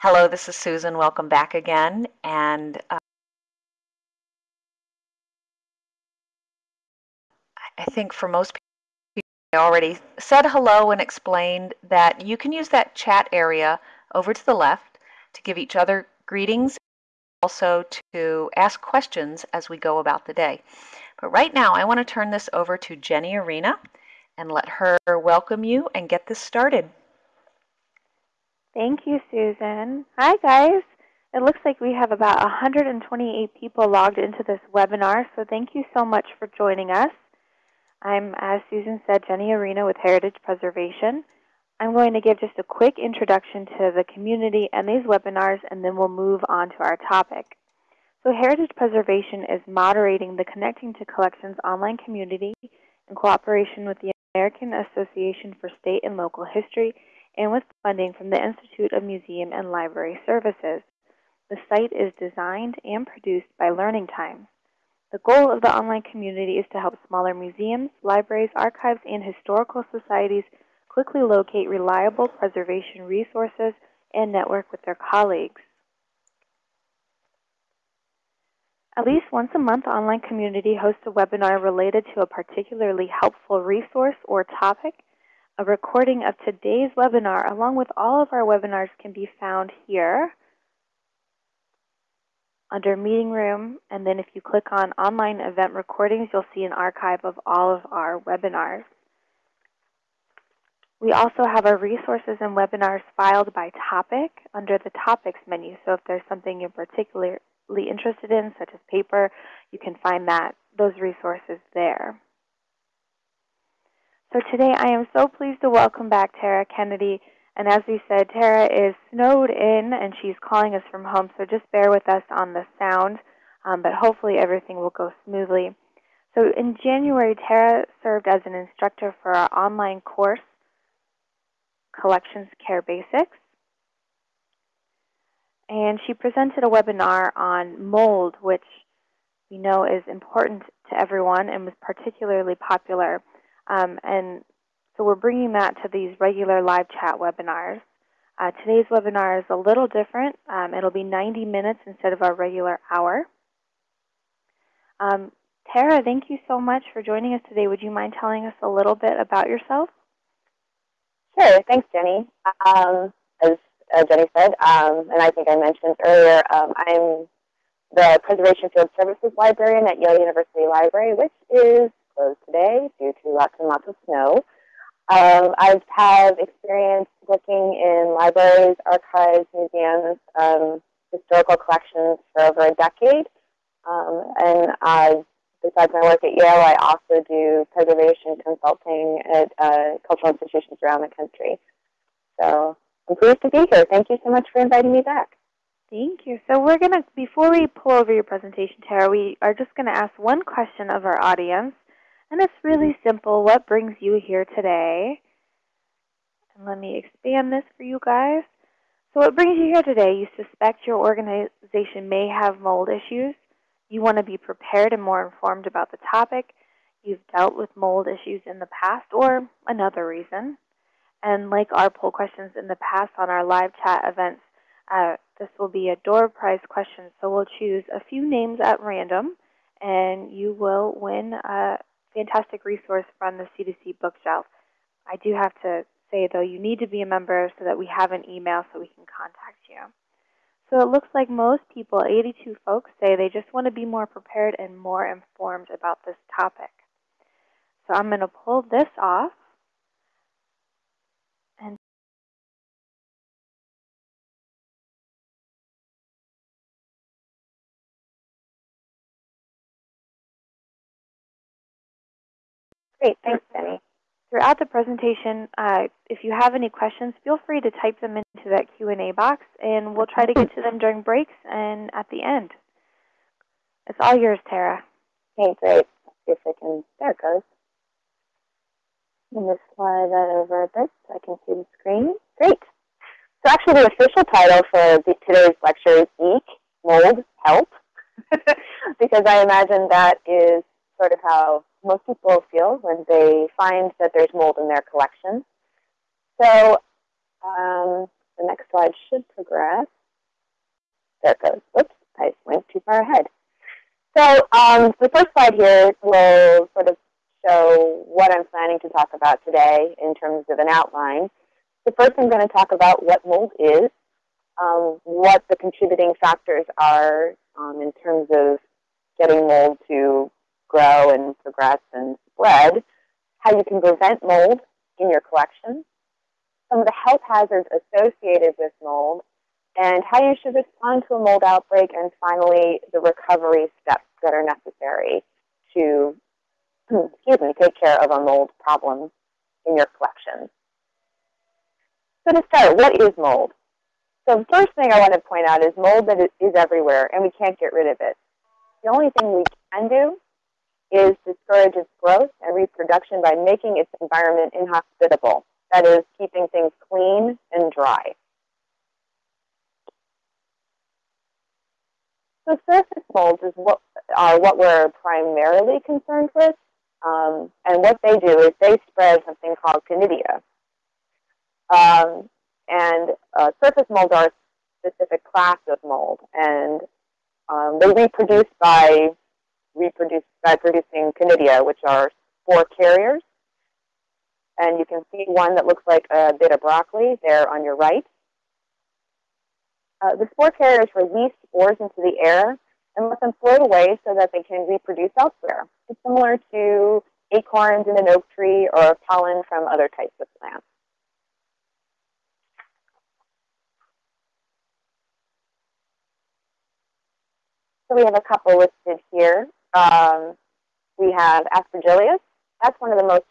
Hello, this is Susan. Welcome back again. And uh, I think for most people, I already said hello and explained that you can use that chat area over to the left to give each other greetings, also to ask questions as we go about the day. But right now, I want to turn this over to Jenny Arena and let her welcome you and get this started. Thank you, Susan. Hi, guys. It looks like we have about 128 people logged into this webinar, so thank you so much for joining us. I'm, as Susan said, Jenny Arena with Heritage Preservation. I'm going to give just a quick introduction to the community and these webinars, and then we'll move on to our topic. So Heritage Preservation is moderating the Connecting to Collections online community in cooperation with the American Association for State and Local History and with funding from the Institute of Museum and Library Services. The site is designed and produced by Learning Times. The goal of the online community is to help smaller museums, libraries, archives, and historical societies quickly locate reliable preservation resources and network with their colleagues. At least once a month, the online community hosts a webinar related to a particularly helpful resource or topic a recording of today's webinar, along with all of our webinars, can be found here under Meeting Room. And then if you click on Online Event Recordings, you'll see an archive of all of our webinars. We also have our resources and webinars filed by topic under the Topics menu. So if there's something you're particularly interested in, such as paper, you can find that those resources there. So today I am so pleased to welcome back Tara Kennedy. And as we said, Tara is snowed in and she's calling us from home, so just bear with us on the sound, um, but hopefully everything will go smoothly. So in January, Tara served as an instructor for our online course, Collections Care Basics. And she presented a webinar on mold, which we know is important to everyone and was particularly popular. Um, and so we're bringing that to these regular live chat webinars. Uh, today's webinar is a little different. Um, it'll be 90 minutes instead of our regular hour. Um, Tara, thank you so much for joining us today. Would you mind telling us a little bit about yourself? Sure. Thanks, Jenny. Um, as uh, Jenny said, um, and I think I mentioned earlier, um, I'm the Preservation Field Services Librarian at Yale University Library, which is closed today due to lots and lots of snow. Um, I've had experience working in libraries, archives, museums, um, historical collections for over a decade. Um, and I, besides my work at Yale, I also do preservation consulting at uh, cultural institutions around the country. So I'm pleased to be here. Thank you so much for inviting me back. Thank you. So we're going to, before we pull over your presentation, Tara, we are just going to ask one question of our audience. And it's really simple. What brings you here today? And let me expand this for you guys. So what brings you here today? You suspect your organization may have mold issues. You want to be prepared and more informed about the topic. You've dealt with mold issues in the past or another reason. And like our poll questions in the past on our live chat events, uh, this will be a door prize question. So we'll choose a few names at random, and you will win a fantastic resource from the C2C bookshelf. I do have to say, though, you need to be a member so that we have an email so we can contact you. So it looks like most people, 82 folks, say they just want to be more prepared and more informed about this topic. So I'm going to pull this off. Great, thanks, Jenny. Throughout the presentation, uh, if you have any questions, feel free to type them into that Q&A box, and we'll try to get to them during breaks and at the end. It's all yours, Tara. Okay, great. Let's see if I can, there it goes. I'm going to slide that over a bit so I can see the screen. Great. So actually the official title for the, today's lecture is Eek, Mold, Help, because I imagine that is sort of how most people feel when they find that there's mold in their collection. So um, the next slide should progress. There it goes. Oops, I went too far ahead. So um, the first slide here will sort of show what I'm planning to talk about today in terms of an outline. So first I'm going to talk about what mold is, um, what the contributing factors are um, in terms of getting mold to grow and progress and spread, how you can prevent mold in your collection, some of the health hazards associated with mold, and how you should respond to a mold outbreak, and finally, the recovery steps that are necessary to excuse me, take care of a mold problem in your collection. So to start, what is mold? So the first thing I want to point out is mold that is everywhere, and we can't get rid of it. The only thing we can do is discourage its growth and reproduction by making its environment inhospitable. That is, keeping things clean and dry. So surface molds is what are what we're primarily concerned with. Um, and what they do is they spread something called conidia. Um, and uh, surface molds are a specific class of mold, and um, they reproduce by reproduce by producing conidia, which are spore carriers. And you can see one that looks like a bit of broccoli there on your right. Uh, the spore carriers release spores into the air and let them float away so that they can reproduce elsewhere. It's similar to acorns in an oak tree or pollen from other types of plants. So we have a couple listed here. Um, we have Aspergillus. That's one of the most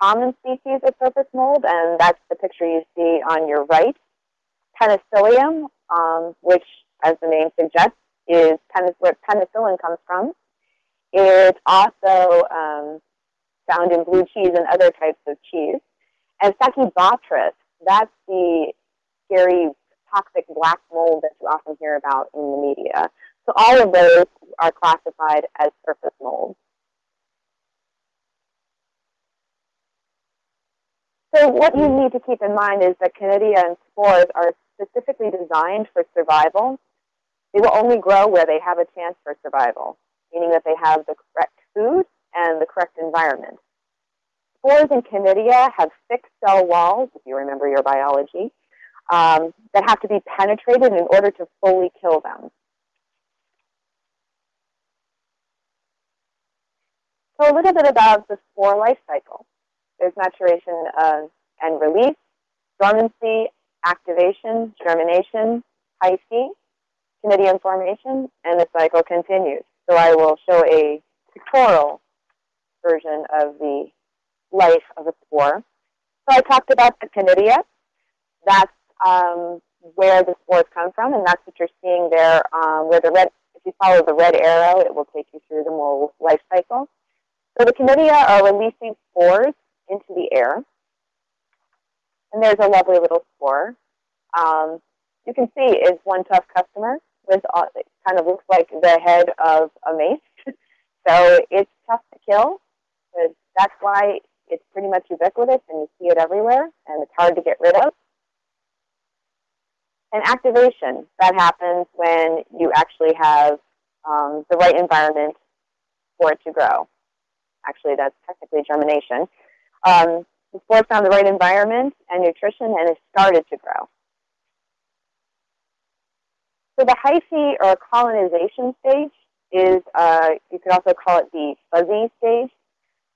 common species of surface mold, and that's the picture you see on your right. Penicillium, um, which, as the name suggests, is where penicillin comes from. It's also um, found in blue cheese and other types of cheese. And Stachybotrys, that's the scary toxic black mold that you often hear about in the media. So all of those are classified as surface mold. So what you need to keep in mind is that conidia and spores are specifically designed for survival they will only grow where they have a chance for survival, meaning that they have the correct food and the correct environment. Spores and conidia have thick cell walls, if you remember your biology, um, that have to be penetrated in order to fully kill them. So a little bit about the spore life cycle. There's maturation uh, and release, dormancy, activation, germination, hyphae, Conidian formation, and the cycle continues. So I will show a pictorial version of the life of a spore. So I talked about the conidia. That's um, where the spores come from, and that's what you're seeing there. Um, where the red, if you follow the red arrow, it will take you through the whole life cycle. So the conidia are releasing spores into the air, and there's a lovely little spore. Um, you can see is one tough customer with uh, it kind of looks like the head of a mace. so it's tough to kill. But that's why it's pretty much ubiquitous and you see it everywhere and it's hard to get rid of. And activation, that happens when you actually have um, the right environment for it to grow. Actually, that's technically germination. Um, the spore found the right environment and nutrition and it started to grow. So the hyphae or colonization stage is, uh, you could also call it the fuzzy stage.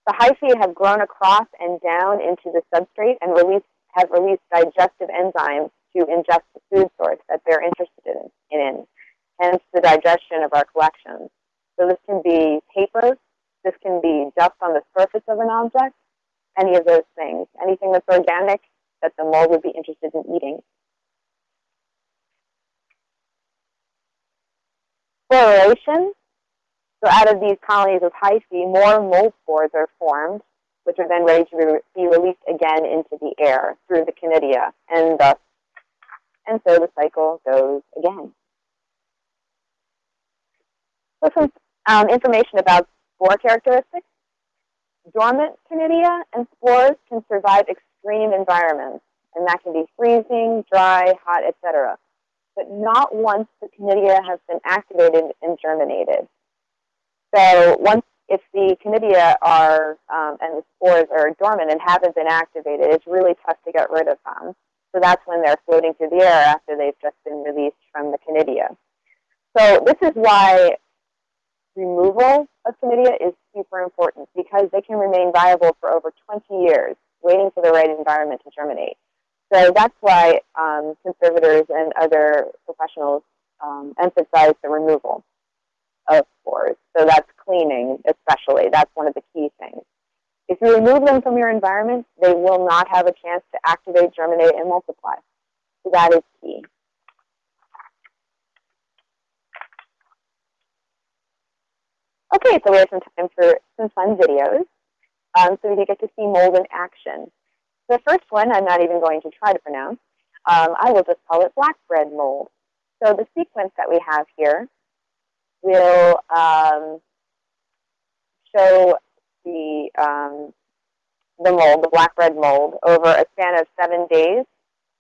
The hyphae have grown across and down into the substrate and release, have released digestive enzymes to ingest the food source that they're interested in, in, hence the digestion of our collections. So this can be paper, this can be dust on the surface of an object, any of those things, anything that's organic that the mold would be interested in eating. Floration. So out of these colonies of hyphae, more mold spores are formed, which are then ready to be released again into the air through the conidia, and thus, and so the cycle goes again. So some um, information about spore characteristics. Dormant conidia and spores can survive extreme environments. and that can be freezing, dry, hot, etc. But not once the conidia has been activated and germinated. So once if the conidia are um, and the spores are dormant and haven't been activated, it's really tough to get rid of them. So that's when they're floating through the air after they've just been released from the conidia. So this is why removal of conidia is super important because they can remain viable for over 20 years, waiting for the right environment to germinate. So that's why um, conservators and other professionals um, emphasize the removal of spores. So that's cleaning, especially. That's one of the key things. If you remove them from your environment, they will not have a chance to activate, germinate, and multiply. So that is key. Okay, so we have some time for some fun videos. Um, so we can get to see mold in action. The first one I'm not even going to try to pronounce. Um, I will just call it black bread mold. So the sequence that we have here will um, show the um, the mold, the black bread mold, over a span of seven days,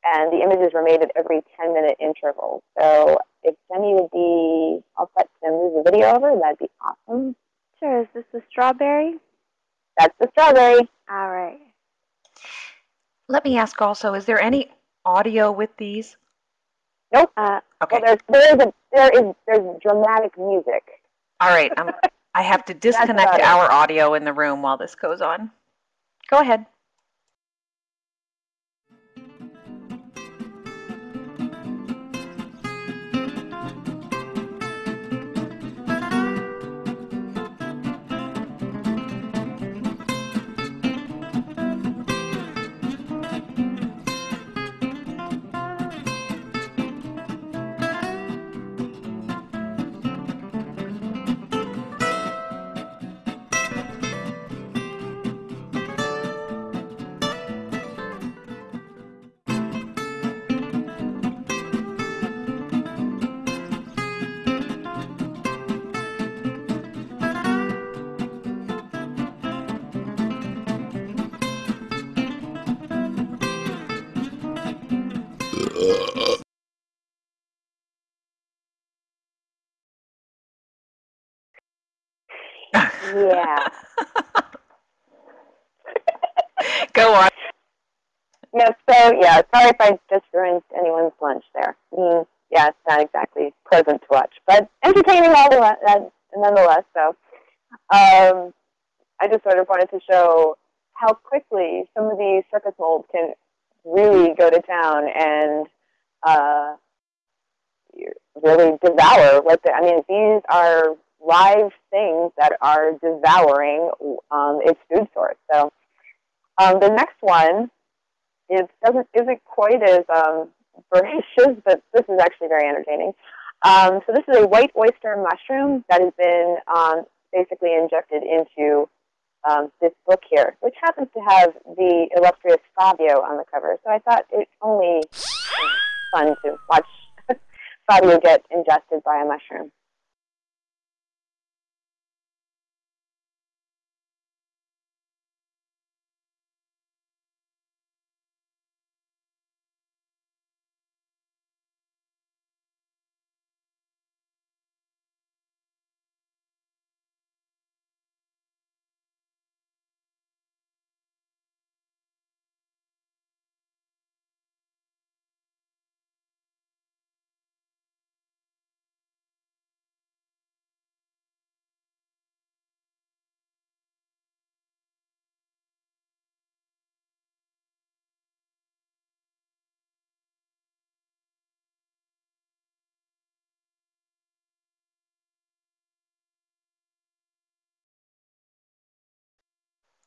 and the images were made at every 10 minute interval. So if Jenny would be all set to move the video over, that'd be awesome. Sure. Is this the strawberry? That's the strawberry. All right. Let me ask also, is there any audio with these? Nope. Uh, Okay. Well, there's there is a, there is there's dramatic music. All right. I'm, I have to disconnect our audio in the room while this goes on. Go ahead. Yeah. Go on. No, So yeah, sorry if I just ruined anyone's lunch there. Mm, yeah, it's not exactly pleasant to watch, but entertaining all the uh, nonetheless. So um, I just sort of wanted to show how quickly some of these surface molds can really go to town and uh, really devour what the, I mean, these are live things that are devouring um, its food source. So um, the next one is doesn't isn't quite as um, voracious, but this is actually very entertaining. Um, so this is a white oyster mushroom that has been um, basically injected into um, this book here, which happens to have the illustrious Fabio on the cover. So I thought it's only fun to watch Fabio get ingested by a mushroom.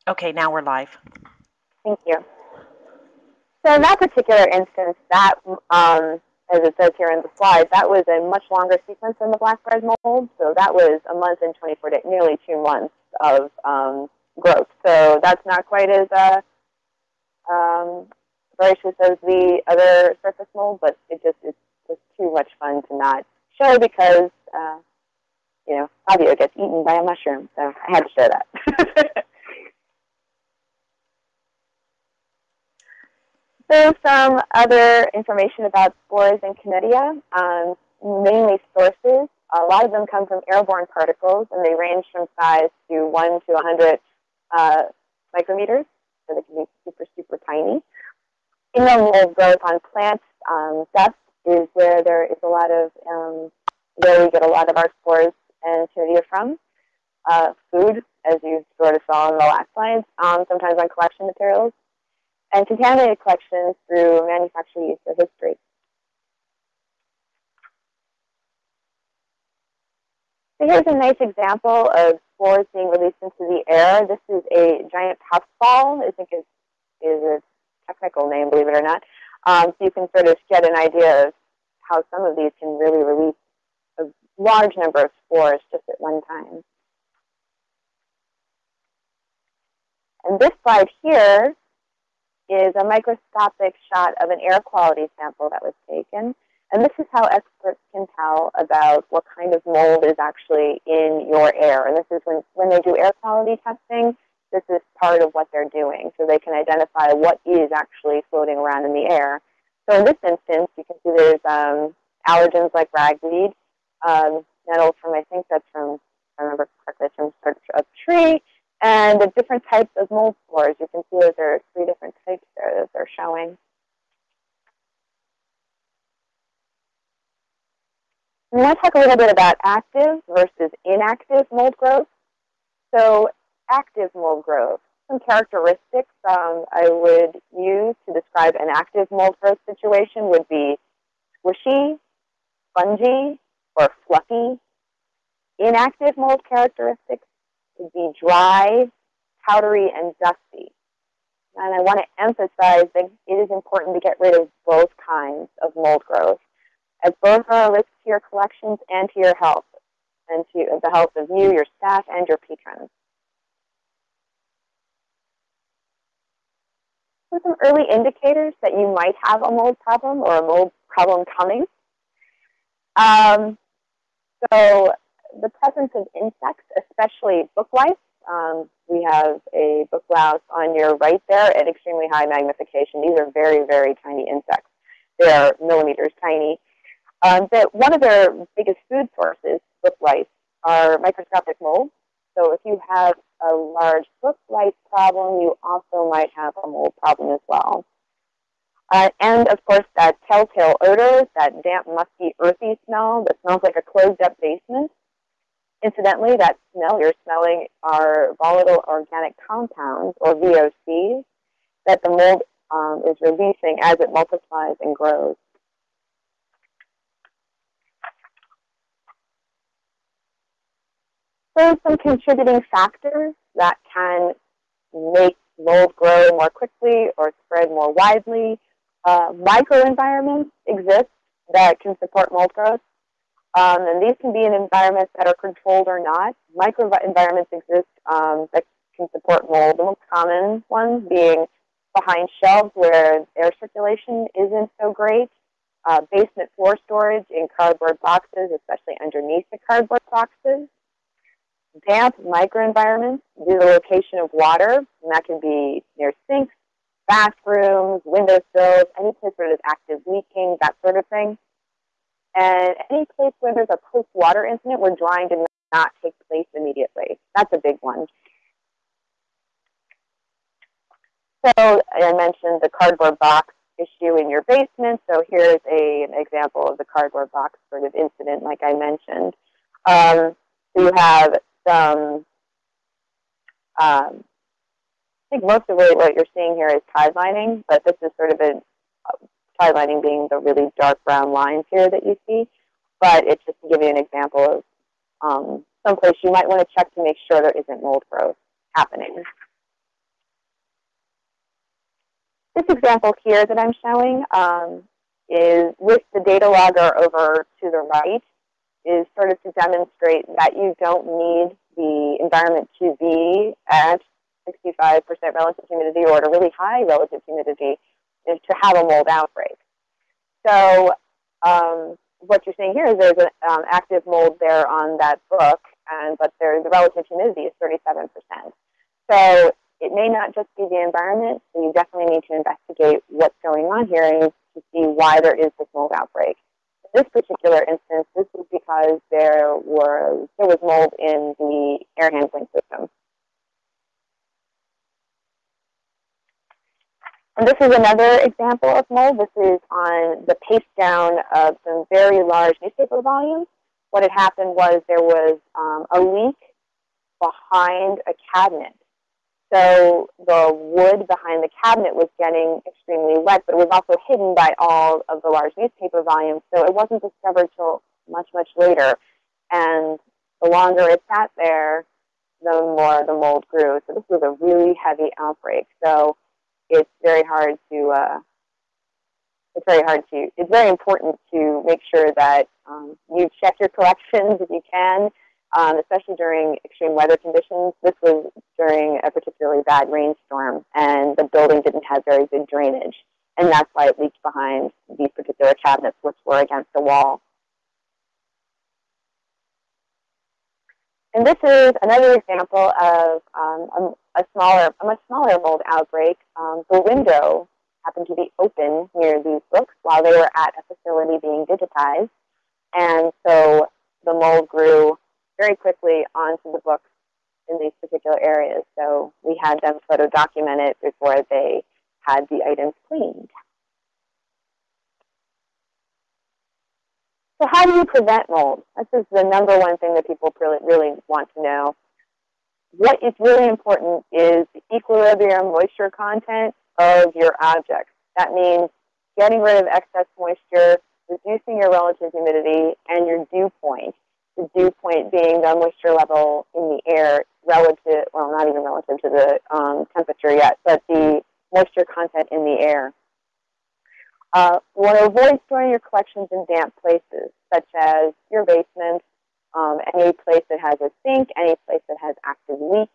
Okay, now we're live. Thank you. So in that particular instance, that, um, as it says here in the slide, that was a much longer sequence than the black bread mold. So that was a month and 24 days, nearly two months of um, growth. So that's not quite as uh, um, voracious as the other surface mold, but it just is just too much fun to not show because, uh, you know, Fabio gets eaten by a mushroom. So I had to show that. So some other information about spores and Conidia, um, mainly sources. A lot of them come from airborne particles, and they range from size to 1 to 100 uh, micrometers, so they can be super, super tiny. Mold growth on plants, um, dust is where there is a lot of, um, where we get a lot of our spores and Conidia from. Uh, food, as you sort of saw in the last slide, um, sometimes on collection materials, and contaminated collections through manufacturing use or history. So here's a nice example of spores being released into the air. This is a giant puffball. I think it is a technical name, believe it or not. Um, so you can sort of get an idea of how some of these can really release a large number of spores just at one time. And this slide here is a microscopic shot of an air quality sample that was taken. And this is how experts can tell about what kind of mold is actually in your air. And this is when, when they do air quality testing, this is part of what they're doing. So they can identify what is actually floating around in the air. So in this instance, you can see there's um, allergens like ragweed, um, from, I think that's from, I remember correctly, from a tree, and the different types of mold spores. You can see there are three different types there that they're showing. We want to talk a little bit about active versus inactive mold growth. So active mold growth, some characteristics um, I would use to describe an active mold growth situation would be squishy, spongy, or fluffy. Inactive mold characteristics would be dry, powdery, and dusty. And I want to emphasize that it is important to get rid of both kinds of mold growth, as both are a risk to your collections and to your health, and to the health of you, your staff, and your patrons. So some early indicators that you might have a mold problem or a mold problem coming. Um, so the presence of insects, especially book lice. Um, we have a book louse on your right there at extremely high magnification. These are very, very tiny insects. They are millimeters tiny. Um, one of their biggest food sources, book lice, are microscopic molds. So if you have a large book lice problem, you also might have a mold problem as well. Uh, and of course, that telltale odor, that damp, musky, earthy smell that smells like a closed up basement. Incidentally, that smell you're smelling are volatile organic compounds, or VOCs, that the mold um, is releasing as it multiplies and grows. So some contributing factors that can make mold grow more quickly or spread more widely. Uh, microenvironments exist that can support mold growth. Um, and these can be in environments that are controlled or not. Microenvironments exist um, that can support mold. The most common ones being behind shelves where air circulation isn't so great. Uh, basement floor storage in cardboard boxes, especially underneath the cardboard boxes. Damp microenvironments due to the location of water, and that can be near sinks, bathrooms, windowsills, any place where there's active leaking, that sort of thing. And any place where there's a post-water incident where drying did not take place immediately. That's a big one. So I mentioned the cardboard box issue in your basement. So here's a, an example of the cardboard box sort of incident like I mentioned. Um, so you have some, um, I think most of what you're seeing here is tide lining, but this is sort of a tide lining being the really dark brown lines here that you see. But it's just to give you an example of um, someplace you might want to check to make sure there isn't mold growth happening. This example here that I'm showing um, is with the data logger over to the right is sort of to demonstrate that you don't need the environment to be at 65% relative humidity or at a really high relative humidity is to have a mold outbreak. So um, what you're seeing here is there's an um, active mold there on that book, and but there, the relative humidity is 37%. So it may not just be the environment, so you definitely need to investigate what's going on here and to see why there is this mold outbreak. In this particular instance, this is because there was there was mold in the air handling system. And this is another example of mold. This is on the paste down of some very large newspaper volumes. What had happened was there was um, a leak behind a cabinet. So the wood behind the cabinet was getting extremely wet, but it was also hidden by all of the large newspaper volumes. So it wasn't discovered till much, much later. And the longer it sat there, the more the mold grew. So this was a really heavy outbreak. So it's very hard to uh, it's very hard to it's very important to make sure that um, you check your collections if you can, um, especially during extreme weather conditions. This was during a particularly bad rainstorm, and the building didn't have very good drainage, and that's why it leaked behind these particular cabinets, which were against the wall. And this is another example of um, a, a, smaller, a much smaller mold outbreak. Um, the window happened to be open near these books while they were at a facility being digitized. And so the mold grew very quickly onto the books in these particular areas. So we had them photo document it before they had the items cleaned. So how do you prevent mold? This is the number one thing that people really, really want to know. What is really important is the equilibrium moisture content of your objects. That means getting rid of excess moisture, reducing your relative humidity, and your dew point. The dew point being the moisture level in the air relative, well, not even relative to the um, temperature yet, but the moisture content in the air. Uh, you want to avoid storing your collections in damp places, such as your basement, um, any place that has a sink, any place that has active leaks.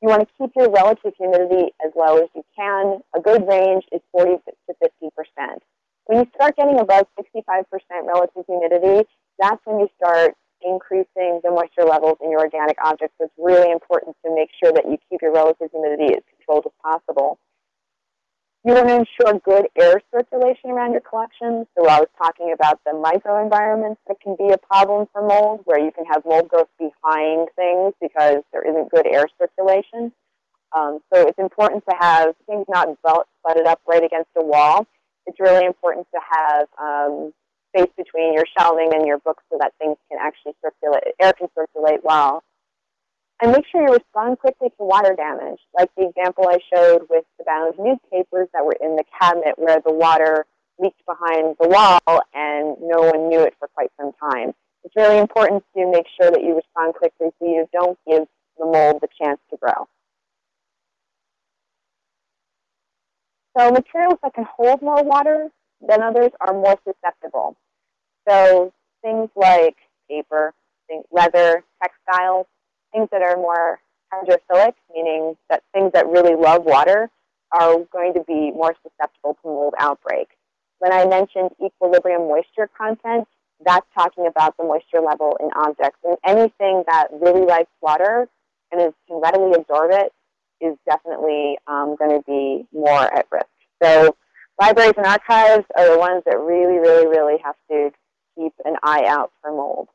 You want to keep your relative humidity as low as you can. A good range is 40 to 50 percent. When you start getting above 65 percent relative humidity, that's when you start increasing the moisture levels in your organic objects. So it's really important to make sure that you keep your relative humidity as controlled as possible. You want to ensure good air circulation around your collection. So I was talking about the microenvironments that can be a problem for mold, where you can have mold growth behind things because there isn't good air circulation. Um, so it's important to have things not butted up right against a wall. It's really important to have um, space between your shelving and your books so that things can actually circulate, air can circulate well. And make sure you respond quickly to water damage, like the example I showed with the bound newspapers that were in the cabinet where the water leaked behind the wall and no one knew it for quite some time. It's really important to make sure that you respond quickly so you don't give the mold the chance to grow. So materials that can hold more water than others are more susceptible. So things like paper, leather, textiles, things that are more hydrophilic, meaning that things that really love water, are going to be more susceptible to mold outbreak. When I mentioned equilibrium moisture content, that's talking about the moisture level in objects. And anything that really likes water and is, can readily absorb it is definitely um, going to be more at risk. So libraries and archives are the ones that really, really, really have to keep an eye out for mold.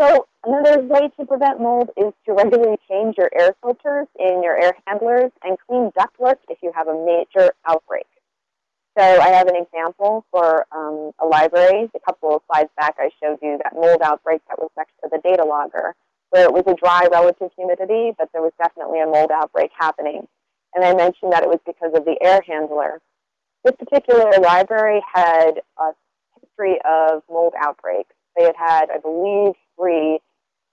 So another way to prevent mold is to regularly change your air filters in your air handlers and clean ductwork if you have a major outbreak. So I have an example for um, a library. A couple of slides back I showed you that mold outbreak that was next to the data logger, where it was a dry relative humidity, but there was definitely a mold outbreak happening. And I mentioned that it was because of the air handler. This particular library had a history of mold outbreaks. They had had, I believe, three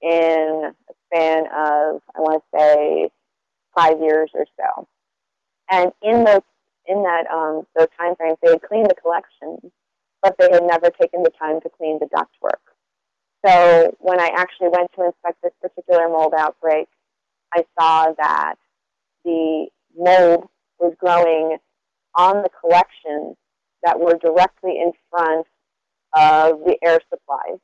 in a span of, I want to say, five years or so. And in those in that um, those time frames, they had cleaned the collection, but they had never taken the time to clean the ductwork. So when I actually went to inspect this particular mold outbreak, I saw that the mold was growing on the collections that were directly in front of the air supplies.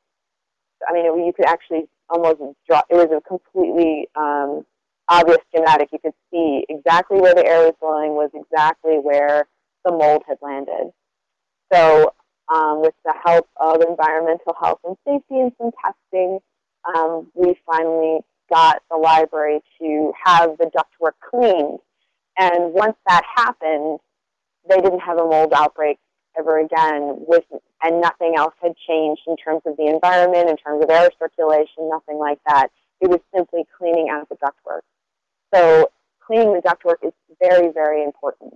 I mean, you could actually almost draw. it was a completely um, obvious schematic. You could see exactly where the air was blowing was exactly where the mold had landed. So um, with the help of environmental health and safety and some testing, um, we finally got the library to have the ductwork cleaned. And once that happened, they didn't have a mold outbreak ever again with and nothing else had changed in terms of the environment, in terms of air circulation, nothing like that. It was simply cleaning out the ductwork. So cleaning the ductwork is very, very important.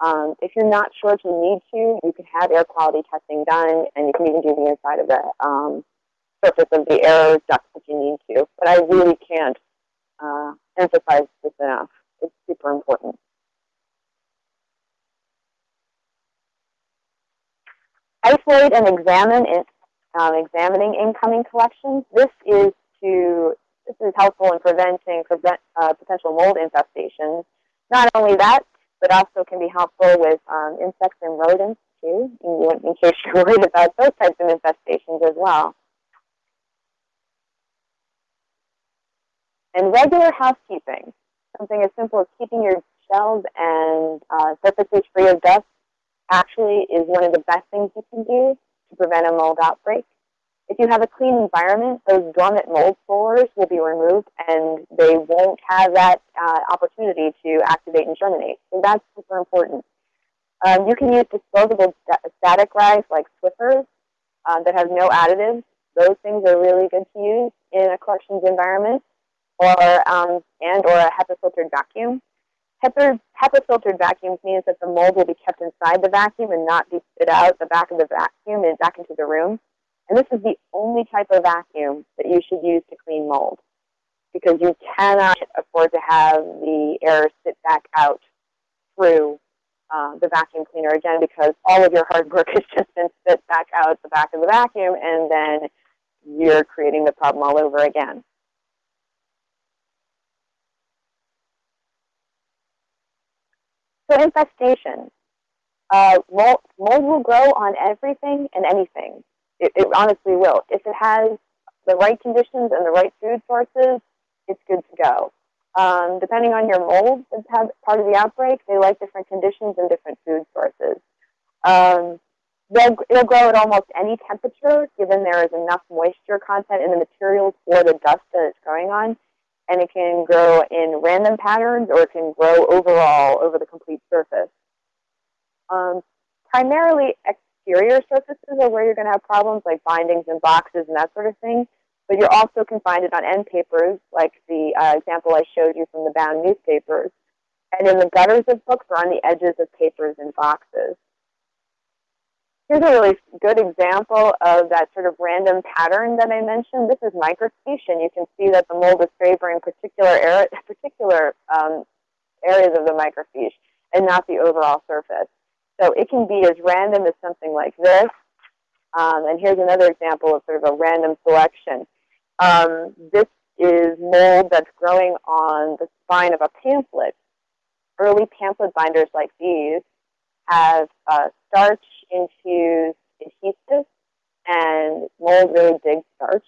Um, if you're not sure if you need to, you can have air quality testing done, and you can even do the inside of the um, surface of the air duct if you need to. But I really can't uh, emphasize this enough. It's super important. Isolate and examine in, um, examining incoming collections. This is to this is helpful in preventing prevent, uh, potential mold infestations. Not only that, but also can be helpful with um, insects and rodents too, in, in case you're worried about those types of infestations as well. And regular housekeeping, something as simple as keeping your shelves and uh, surfaces free of dust actually is one of the best things you can do to prevent a mold outbreak. If you have a clean environment, those dormant mold spores will be removed and they won't have that uh, opportunity to activate and germinate. So that's super important. Um, you can use disposable static rags like Swiffers uh, that have no additives. Those things are really good to use in a collections environment or um, and or a HEPA filtered vacuum. HEPA, filtered vacuums means that the mold will be kept inside the vacuum and not be spit out the back of the vacuum and back into the room. And this is the only type of vacuum that you should use to clean mold because you cannot afford to have the air sit back out through uh, the vacuum cleaner again because all of your hard work has just been spit back out the back of the vacuum and then you're creating the problem all over again. So infestation. Uh, mold, mold will grow on everything and anything. It, it, honestly will. If it has the right conditions and the right food sources, it's good to go. Um, depending on your mold that's part of the outbreak, they like different conditions and different food sources. Um, they'll, it'll grow at almost any temperature, given there is enough moisture content in the materials for the dust that it's growing on and it can grow in random patterns or it can grow overall over the complete surface. Um, primarily exterior surfaces are where you're going to have problems like bindings and boxes and that sort of thing, but you also can find it on end papers like the uh, example I showed you from the bound newspapers, and in the gutters of books or on the edges of papers and boxes. Here's a really good example of that sort of random pattern that I mentioned. This is microfiche, and you can see that the mold is favoring particular, particular um, areas of the microfiche and not the overall surface. So it can be as random as something like this. Um, and here's another example of sort of a random selection. Um, this is mold that's growing on the spine of a pamphlet. Early pamphlet binders like these have uh, starch infused adhesive, and mold really digs starch.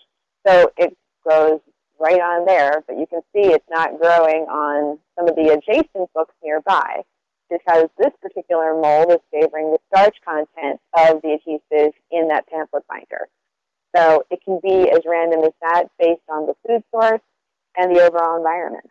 So it grows right on there, but you can see it's not growing on some of the adjacent books nearby because this particular mold is favoring the starch content of the adhesive in that pamphlet binder. So it can be as random as that based on the food source and the overall environment.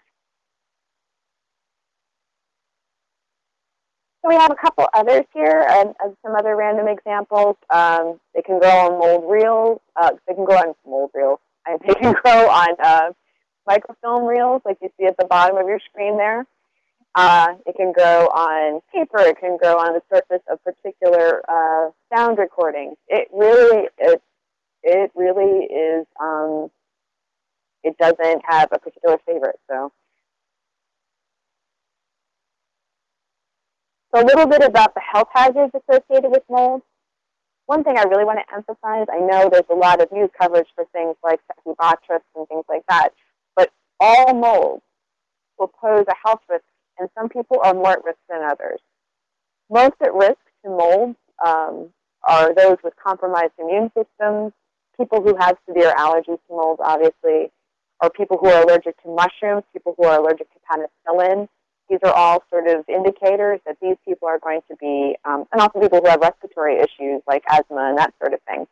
So we have a couple others here and, and some other random examples. Um, they can grow on mold reels. Uh, they can grow on mold reels. They can grow on uh, microfilm reels like you see at the bottom of your screen there. Uh, it can grow on paper. It can grow on the surface of particular uh, sound recordings. It really, it, it really is, um, it doesn't have a particular favorite. So So a little bit about the health hazards associated with mold. One thing I really want to emphasize, I know there's a lot of news coverage for things like Stachybotrys and things like that, but all molds will pose a health risk, and some people are more at risk than others. Most at risk to mold um, are those with compromised immune systems, people who have severe allergies to mold, obviously, or people who are allergic to mushrooms, people who are allergic to penicillin. These are all sort of indicators that these people are going to be, um, and also people who have respiratory issues like asthma and that sort of thing.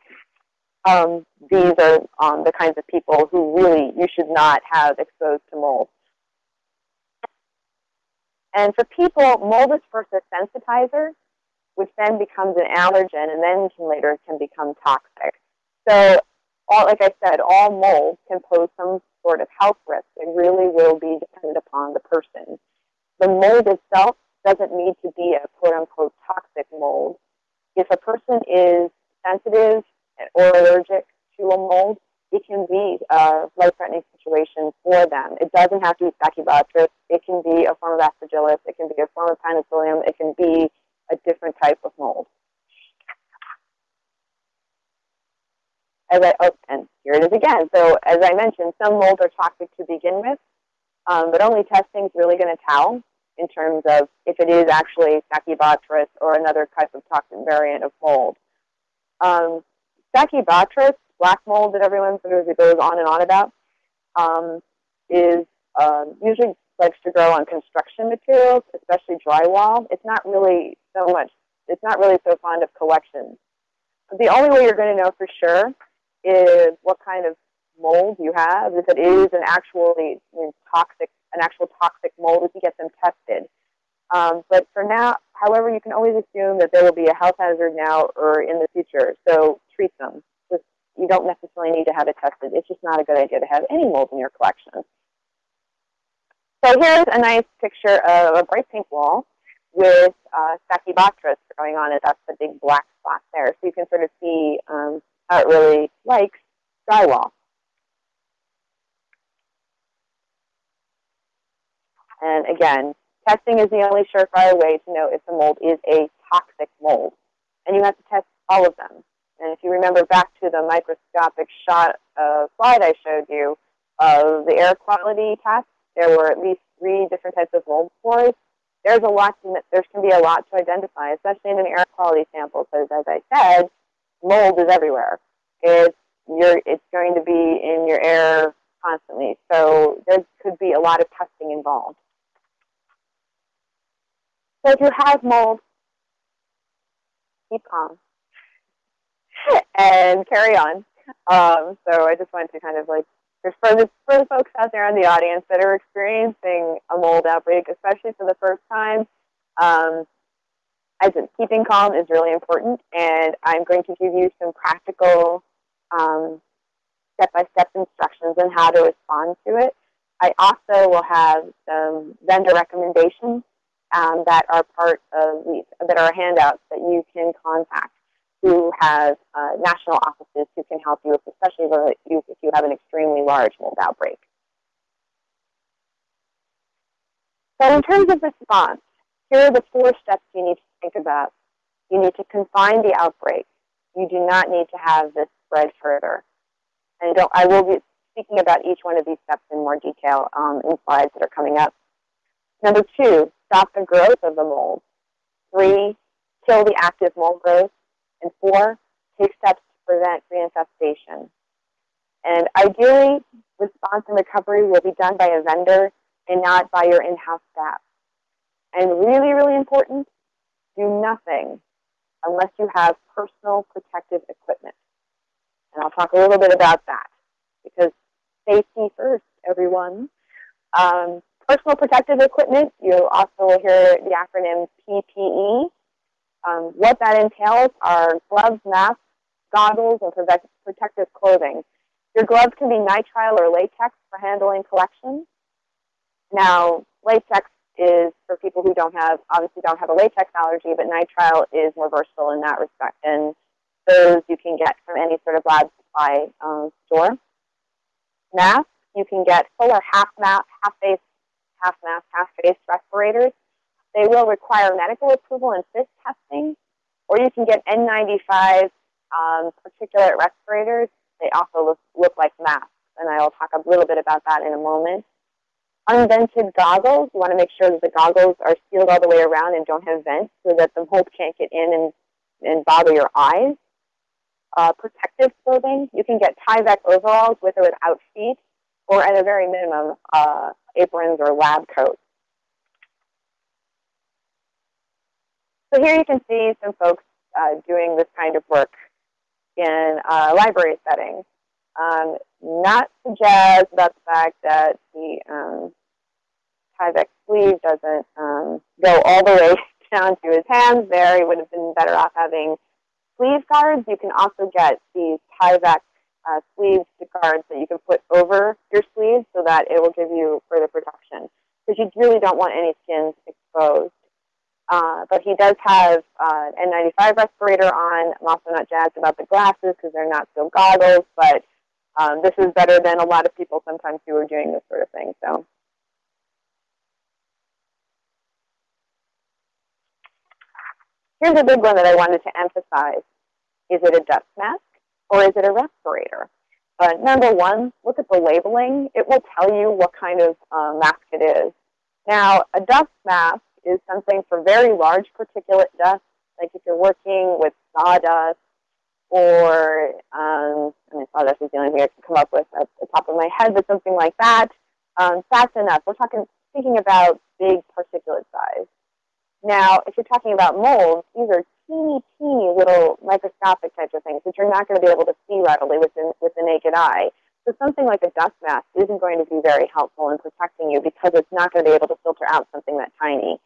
Um, these are um, the kinds of people who really you should not have exposed to mold. And for people, mold is first a sensitizer, which then becomes an allergen, and then can later can become toxic. So, all, like I said, all mold can pose some sort of health risk. It really will be dependent upon the person. The mold itself doesn't need to be a quote-unquote toxic mold. If a person is sensitive or allergic to a mold, it can be a life-threatening situation for them. It doesn't have to be Stachybotrys. It can be a form of aspergillus. It can be a form of penicillium. It can be a different type of mold. As I, oh, and here it is again. So as I mentioned, some molds are toxic to begin with, um, but only testing is really going to tell in terms of if it is actually Stachybotrys or another type of toxic variant of mold. Um, black mold that everyone sort of goes on and on about, um, is um, usually likes to grow on construction materials, especially drywall. It's not really so much, it's not really so fond of collections. The only way you're going to know for sure is what kind of mold you have, if it is an actually toxic, an actual toxic mold, if you get them tested. Um, but for now, however, you can always assume that there will be a health hazard now or in the future. So treat them. Just, you don't necessarily need to have it tested. It's just not a good idea to have any mold in your collection. So here's a nice picture of a bright pink wall with uh, Stachybotrys going on it. That's the big black spot there. So you can sort of see um, how it really likes drywall. And again, testing is the only surefire way to know if the mold is a toxic mold. And you have to test all of them. And if you remember back to the microscopic shot uh, slide I showed you of the air quality test, there were at least three different types of mold spores. There's a lot. To, there can be a lot to identify, especially in an air quality sample, because as I said, mold is everywhere. It's you're, it's going to be in your air constantly. So there could be a lot of testing involved. So if you have mold, keep calm and carry on. Um, so I just wanted to kind of like, for the, for the folks out there in the audience that are experiencing a mold outbreak, especially for the first time, um, I said keeping calm is really important, and I'm going to give you some practical um, step-by-step -step instructions on how to respond to it. I also will have some vendor recommendations um, that are part of these, that are handouts that you can contact who have uh, national offices who can help you, especially if you, if you have an extremely large mold outbreak. So in terms of response, here are the four steps you need to think about. You need to confine the outbreak. You do not need to have this spread further. And I will be speaking about each one of these steps in more detail um, in slides that are coming up. Number two, stop the growth of the mold. Three, kill the active mold growth. And four, take steps to prevent reinfestation. And ideally, response and recovery will be done by a vendor and not by your in-house staff. And really, really important, do nothing unless you have personal protective equipment. And I'll talk a little bit about that because safety first, everyone. Um, personal protective equipment, you also will hear the acronym PPE. Um, what that entails are gloves, masks, goggles, and protective clothing. Your gloves can be nitrile or latex for handling collections. Now, latex is for people who don't have, obviously don't have a latex allergy, but nitrile is more versatile in that respect. And those you can get from any sort of lab supply um, store. Masks, you can get full or half mask, half face, half mask, half face respirators. They will require medical approval and fit testing, or you can get N95 um, particulate respirators. They also look, look like masks, and I will talk a little bit about that in a moment. Unvented goggles, you want to make sure that the goggles are sealed all the way around and don't have vents so that the mold can't get in and, and bother your eyes. uh, protective clothing. You can get Tyvek overalls with or without feet, or at a very minimum, uh, aprons or lab coats. So here you can see some folks uh, doing this kind of work in a library setting. Um, not to jazz about the fact that the um, Tyvek sleeve doesn't um, go all the way down to his hands there. He would have been better off having sleeve guards. You can also get these Tyvek uh, sleeve guards that you can put over your sleeves so that it will give you further protection. Because you really don't want any skins exposed. Uh, but he does have uh, an N95 respirator on. I'm also not jazzed about the glasses because they're not still goggles, but um, this is better than a lot of people sometimes who are doing this sort of thing. So. Here's a big one that I wanted to emphasize. Is it a dust mask or is it a respirator? Uh, number one, look at the labeling. It will tell you what kind of uh, mask it is. Now, a dust mask is something for very large particulate dust, like if you're working with sawdust or, um, I mean, sawdust is the only thing I can come up with at the top of my head, but something like that, um, that's enough. We're talking, speaking about big particulate size. Now, if you're talking about molds, these are teeny, teeny little microscopic types of things that you're not going to be able to see readily with the, with the naked eye. So something like a dust mask isn't going to be very helpful in protecting you because it's not going to be able to filter out something that tiny.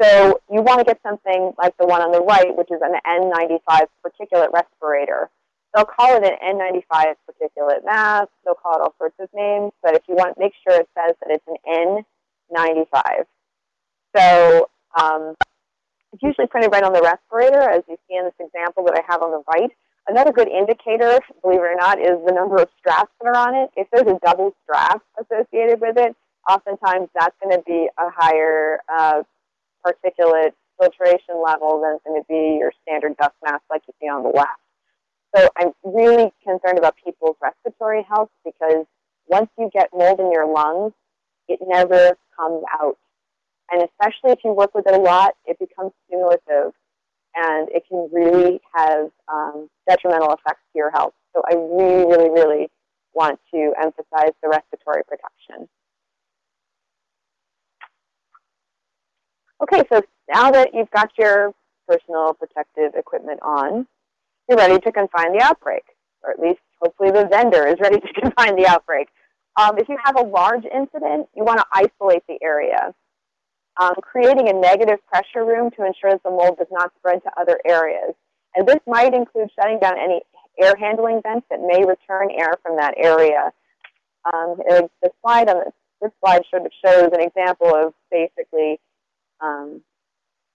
So you want to get something like the one on the right, which is an N95 particulate respirator. They'll call it an N95 particulate mask. They'll call it all sorts of names. But if you want, make sure it says that it's an N95. So um, it's usually printed right on the respirator, as you see in this example that I have on the right. Another good indicator, believe it or not, is the number of straps that are on it. If there's a double strap associated with it, oftentimes that's going to be a higher uh, particulate filtration level than it's going to be your standard dust mask like you see on the left. So I'm really concerned about people's respiratory health because once you get mold in your lungs, it never comes out. And especially if you work with it a lot, it becomes cumulative and it can really have um, detrimental effects to your health. So I really, really, really want to emphasize the respiratory protection. Okay, so now that you've got your personal protective equipment on, you're ready to confine the outbreak, or at least hopefully the vendor is ready to confine the outbreak. Um, if you have a large incident, you want to isolate the area. Um, creating a negative pressure room to ensure that the mold does not spread to other areas. And this might include shutting down any air handling vents that may return air from that area. Um, the slide on this, this slide shows an example of basically um,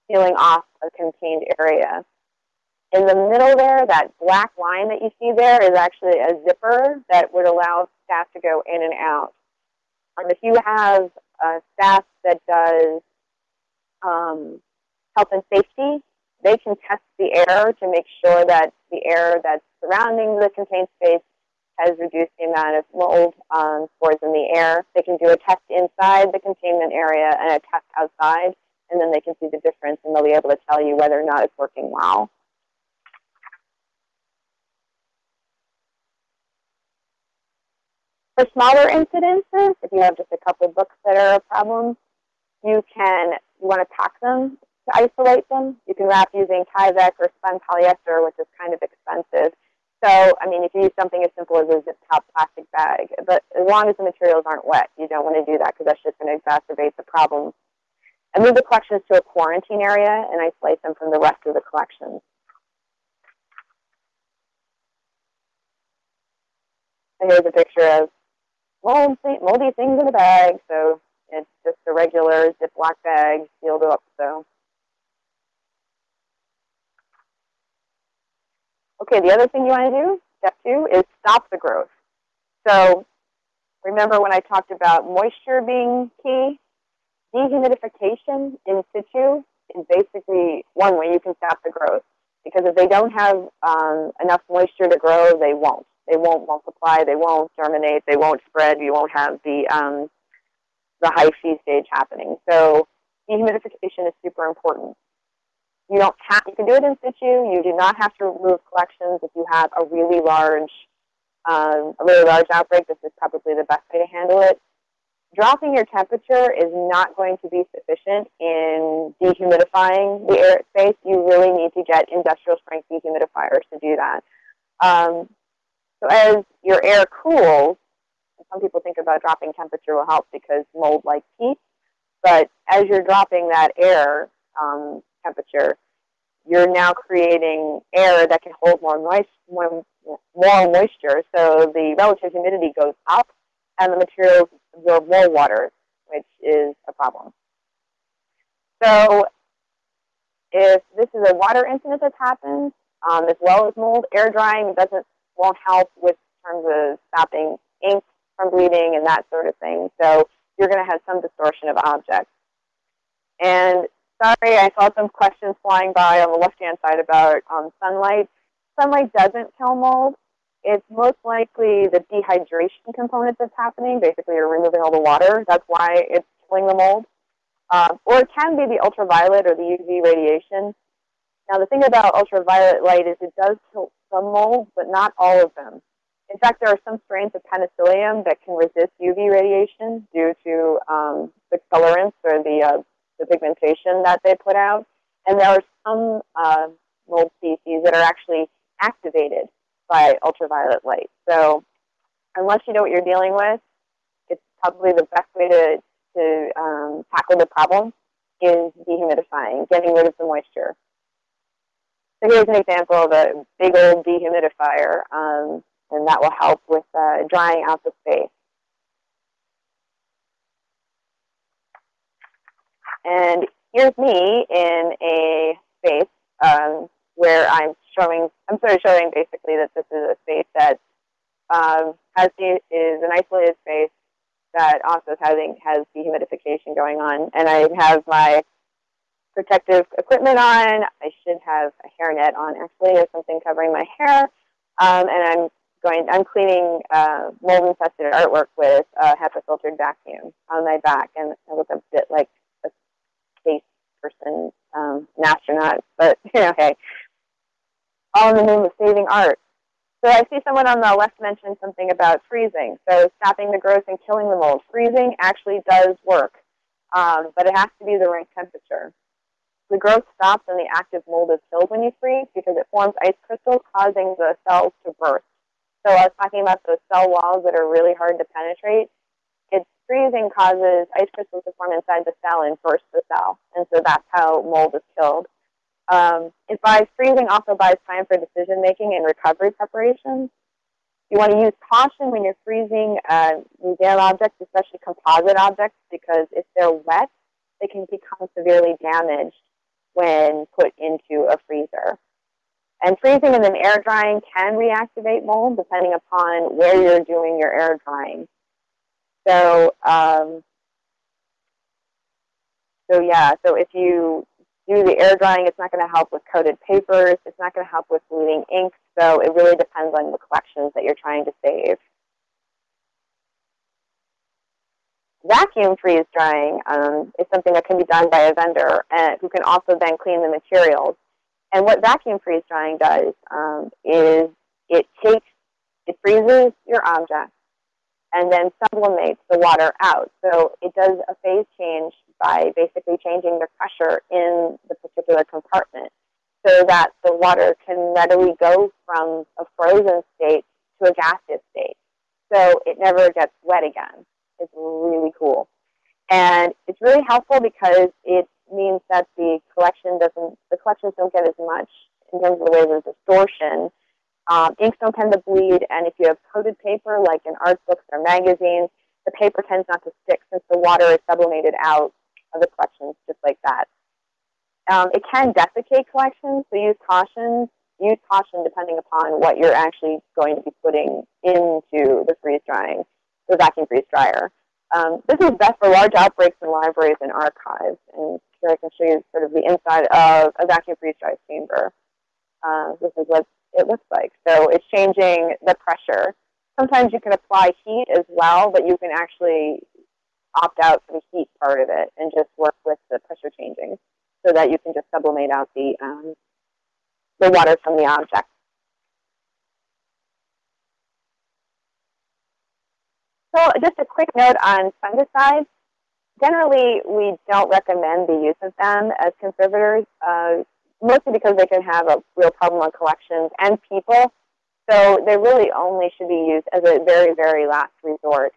sealing off a contained area. In the middle there, that black line that you see there is actually a zipper that would allow staff to go in and out. Um, if you have staff that does um, health and safety, they can test the air to make sure that the air that's surrounding the contained space has reduced the amount of mold um, spores in the air. They can do a test inside the containment area and a test outside and then they can see the difference and they'll be able to tell you whether or not it's working well. For smaller incidences, if you have just a couple books that are a problem, you can, you want to pack them to isolate them. You can wrap using Tyvek or spun polyester, which is kind of expensive. So, I mean, if you use something as simple as a zip top plastic bag, but as long as the materials aren't wet, you don't want to do that because that's just going to exacerbate the problem I move the collections to a quarantine area and isolate them from the rest of the collections. And here's a picture of moldy, moldy things in a bag. So it's just a regular Ziploc bag sealed up. So okay, the other thing you want to do, step two, is stop the growth. So remember when I talked about moisture being key? dehumidification in situ is basically one way you can stop the growth. Because if they don't have um, enough moisture to grow, they won't. They won't multiply. They won't germinate. They won't spread. You won't have the um, the hyphae stage happening. So dehumidification is super important. You don't have, you can do it in situ. You do not have to remove collections if you have a really large, um, a really large outbreak. This is probably the best way to handle it. Dropping your temperature is not going to be sufficient in dehumidifying the air space. You really need to get industrial strength dehumidifiers to do that. Um, so as your air cools, some people think about dropping temperature will help because mold likes heat, but as you're dropping that air um, temperature, you're now creating air that can hold more, moist, more, more moisture. So the relative humidity goes up and the materials absorb more water, which is a problem. So if this is a water incident that's happened, um, as well as mold, air drying doesn't won't help with terms of stopping ink from bleeding and that sort of thing. So you're going to have some distortion of objects. And sorry, I saw some questions flying by on the left-hand side about um, sunlight. Sunlight doesn't kill mold. It's most likely the dehydration component that's happening. Basically, you're removing all the water. That's why it's killing the mold. Um, or it can be the ultraviolet or the UV radiation. Now, the thing about ultraviolet light is it does kill some molds, but not all of them. In fact, there are some strains of penicillium that can resist UV radiation due to um, the colorants or the, uh, the pigmentation that they put out. And there are some uh, mold species that are actually activated by ultraviolet light. So unless you know what you're dealing with, it's probably the best way to, to um, tackle the problem is dehumidifying, getting rid of the moisture. So here's an example of a big old dehumidifier, um, and that will help with uh, drying out the space. And here's me in a space um, where I'm showing, I'm sort of showing basically that this is a space that um, has is an isolated space that also having has dehumidification going on. And I have my protective equipment on. I should have a hairnet on actually or something covering my hair. Um, and I'm going, I'm cleaning uh, mold infested artwork with a HEPA filtered vacuum on my back. And I look a bit like a space person, um, an astronaut, but you know, hey, all in the name of saving art. So I see someone on the left mention something about freezing. So stopping the growth and killing the mold. Freezing actually does work, um, but it has to be the right temperature. The growth stops and the active mold is killed when you freeze because it forms ice crystals causing the cells to burst. So I was talking about those cell walls that are really hard to penetrate. It's freezing causes ice crystals to form inside the cell and burst the cell. And so that's how mold is killed. Um, it buys freezing also buys time for decision making and recovery preparations. You want to use caution when you're freezing uh, museum objects, especially composite objects, because if they're wet, they can become severely damaged when put into a freezer. And freezing and then air drying can reactivate mold depending upon where you're doing your air drying. So, um, so yeah, so if you do the air drying, it's not going to help with coated papers. It's not going to help with bleeding ink. So it really depends on the collections that you're trying to save. Vacuum freeze drying um, is something that can be done by a vendor and who can also then clean the materials. And what vacuum freeze drying does um, is it takes, it freezes your object and then sublimates the water out. So it does a phase change by basically changing the pressure in the particular compartment so that the water can readily go from a frozen state to a gaseous state. So it never gets wet again. It's really cool. And it's really helpful because it means that the collection doesn't, the collections don't get as much in terms of the way of distortion um, inks don't tend to bleed, and if you have coated paper, like in art books or magazines, the paper tends not to stick since the water is sublimated out of the collections just like that. Um, it can desiccate collections, so use caution. Use caution depending upon what you're actually going to be putting into the freeze drying, the vacuum freeze dryer. Um, this is best for large outbreaks in libraries and archives. And here I can show you sort of the inside of a vacuum freeze dry chamber. Uh, this is what it looks like. So it's changing the pressure. Sometimes you can apply heat as well, but you can actually opt out for the heat part of it and just work with the pressure changing. so that you can just sublimate out the, um, the water from the object. So just a quick note on fungicides. Generally, we don't recommend the use of them as conservators, uh, mostly because they can have a real problem on collections and people. So they really only should be used as a very, very last resort.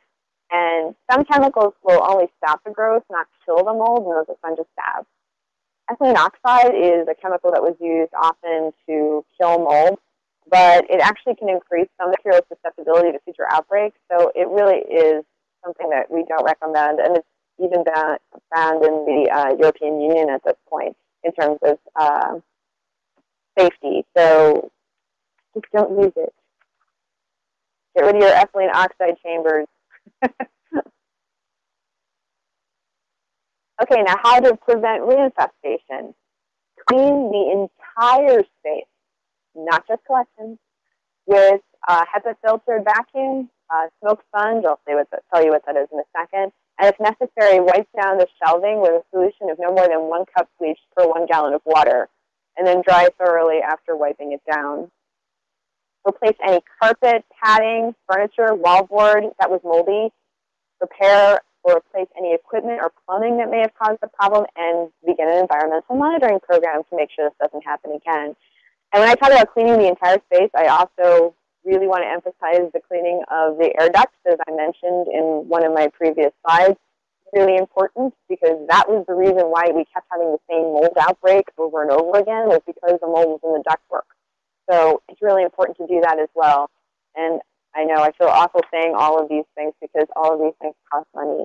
And some chemicals will only stop the growth, not kill the mold, and those are fungicides. Ethylene oxide is a chemical that was used often to kill mold, but it actually can increase some material susceptibility to future outbreaks. So it really is something that we don't recommend, and it's even banned, in the uh, European Union at this point in terms of uh, safety. So just don't use it. Get rid of your ethylene oxide chambers. okay, now how to prevent reinfestation. Clean the entire space, not just collections, with a HEPA filtered vacuum, uh, smoke sponge, I'll say what tell you what that is in a second, and if necessary, wipe down the shelving with a solution of no more than one cup bleach per one gallon of water, and then dry thoroughly after wiping it down. Replace any carpet, padding, furniture, wallboard that was moldy. Repair or replace any equipment or plumbing that may have caused the problem, and begin an environmental monitoring program to make sure this doesn't happen again. And when I talk about cleaning the entire space, I also really want to emphasize the cleaning of the air ducts, as I mentioned in one of my previous slides. Really important because that was the reason why we kept having the same mold outbreak over and over again was because the mold was in the ductwork. So it's really important to do that as well. And I know I feel awful saying all of these things because all of these things cost money.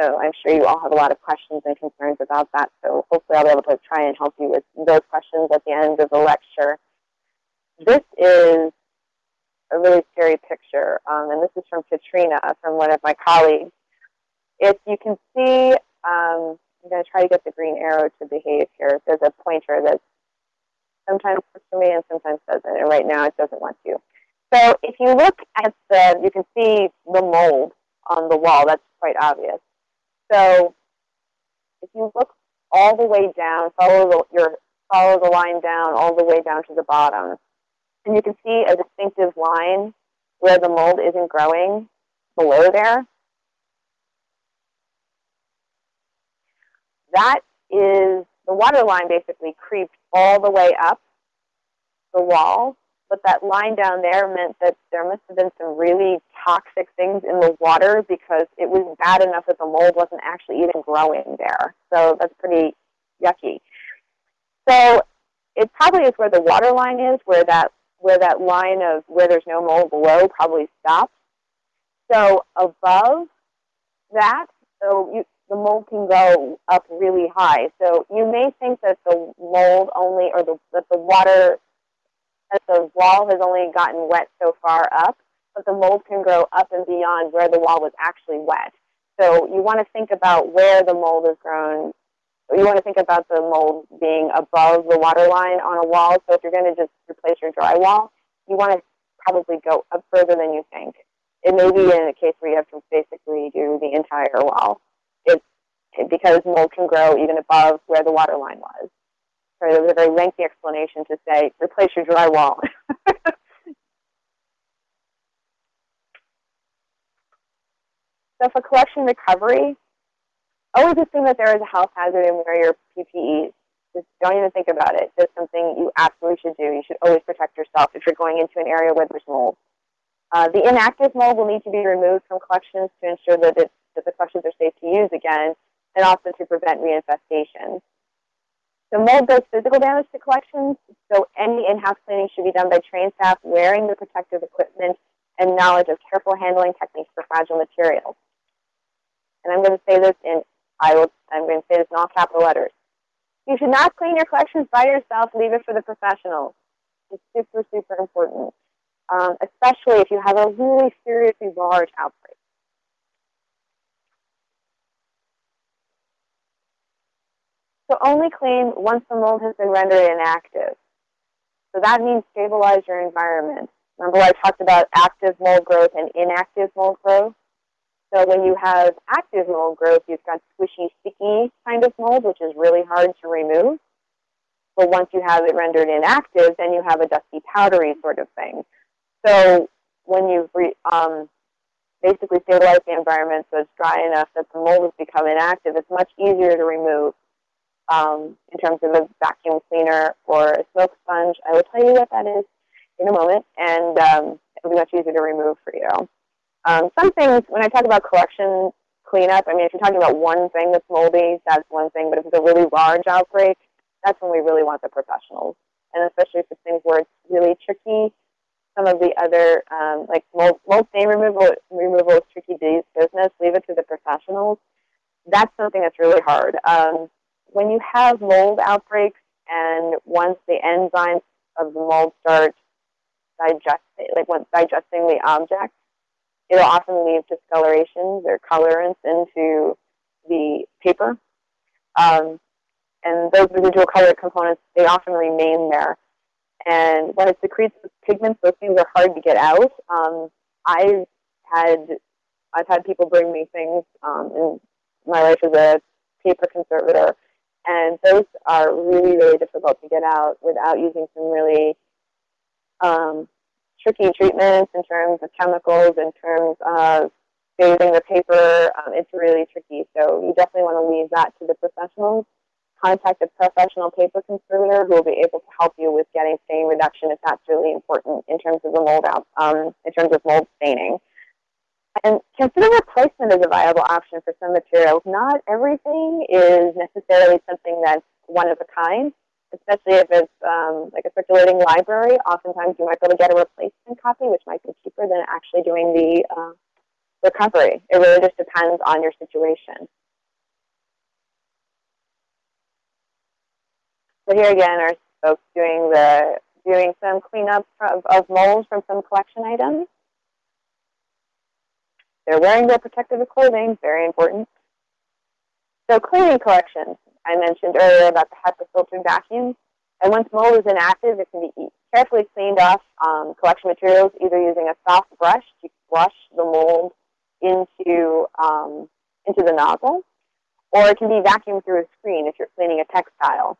So I'm sure you all have a lot of questions and concerns about that. So hopefully I'll be able to try and help you with those questions at the end of the lecture. This is a really scary picture. Um, and this is from Katrina, from one of my colleagues. If you can see, um, I'm going to try to get the green arrow to behave here. There's a pointer that sometimes works for me and sometimes doesn't. And right now it doesn't want to. So if you look at the, you can see the mold on the wall. That's quite obvious. So if you look all the way down, follow the, your, follow the line down all the way down to the bottom, and you can see a distinctive line where the mold isn't growing below there. That is, the water line basically creeps all the way up the wall, but that line down there meant that there must have been some really toxic things in the water because it was bad enough that the mold wasn't actually even growing there. So that's pretty yucky. So it probably is where the water line is, where that where that line of where there's no mold below probably stops. So above that, so you, the mold can go up really high. So you may think that the mold only, or the, that the water, that the wall has only gotten wet so far up, but the mold can grow up and beyond where the wall was actually wet. So you want to think about where the mold has grown you want to think about the mold being above the water line on a wall. So if you're going to just replace your drywall, you want to probably go up further than you think. It may be in a case where you have to basically do the entire wall. It's because mold can grow even above where the water line was. So it was a very lengthy explanation to say, replace your drywall. so for collection recovery, always assume that there is a health hazard and wear your PPE. Just don't even think about it. It's something you absolutely should do. You should always protect yourself if you're going into an area where there's mold. Uh, the inactive mold will need to be removed from collections to ensure that, it, that the collections are safe to use again, and also to prevent reinfestation. The mold does physical damage to collections, so any in-house cleaning should be done by trained staff wearing the protective equipment and knowledge of careful handling techniques for fragile materials. And I'm going to say this in I will, I'm going to say this in all capital letters. You should not clean your collections by yourself. Leave it for the professionals. It's super, super important, um, especially if you have a really seriously large outbreak. So only clean once the mold has been rendered inactive. So that means stabilize your environment. Remember I talked about active mold growth and inactive mold growth? So when you have active mold growth, you've got squishy, sticky kind of mold, which is really hard to remove. But once you have it rendered inactive, then you have a dusty, powdery sort of thing. So when you've um, basically stabilized the environment so it's dry enough that the mold has become inactive, it's much easier to remove um, in terms of a vacuum cleaner or a smoke sponge. I will tell you what that is in a moment, and um, it'll be much easier to remove for you. Um, some things, when I talk about collection cleanup, I mean, if you're talking about one thing that's moldy, that's one thing, but if it's a really large outbreak, that's when we really want the professionals. And especially if it's things where it's really tricky, some of the other, um, like mold, mold stain removal, removal is tricky business, leave it to the professionals. That's something that's really hard. Um, when you have mold outbreaks and once the enzymes of the mold start digesting, like once digesting the object, it'll often leave discolorations or colorants into the paper. Um, and those residual color components, they often remain there. And when it secretes pigments, those things are hard to get out. Um, I've had I've had people bring me things um, in my life as a paper conservator, and those are really, really difficult to get out without using some really um, tricky treatments in terms of chemicals, in terms of bathing the paper. Um, it's really tricky. So you definitely want to leave that to the professionals. Contact a professional paper conservator who will be able to help you with getting stain reduction if that's really important in terms of the mold out, um, in terms of mold staining. And consider replacement as a viable option for some materials. Not everything is necessarily something that's one of a kind especially if it's um, like a circulating library. Oftentimes you might be able to get a replacement copy, which might be cheaper than actually doing the uh, recovery. It really just depends on your situation. So here again are folks doing the doing some cleanup of, of mold from some collection items. They're wearing their protective clothing, very important. So cleaning collections. I mentioned earlier about the HEPA filtered vacuum. And once mold is inactive, it can be carefully cleaned off um, collection materials, either using a soft brush to brush the mold into, um, into the nozzle, or it can be vacuumed through a screen if you're cleaning a textile.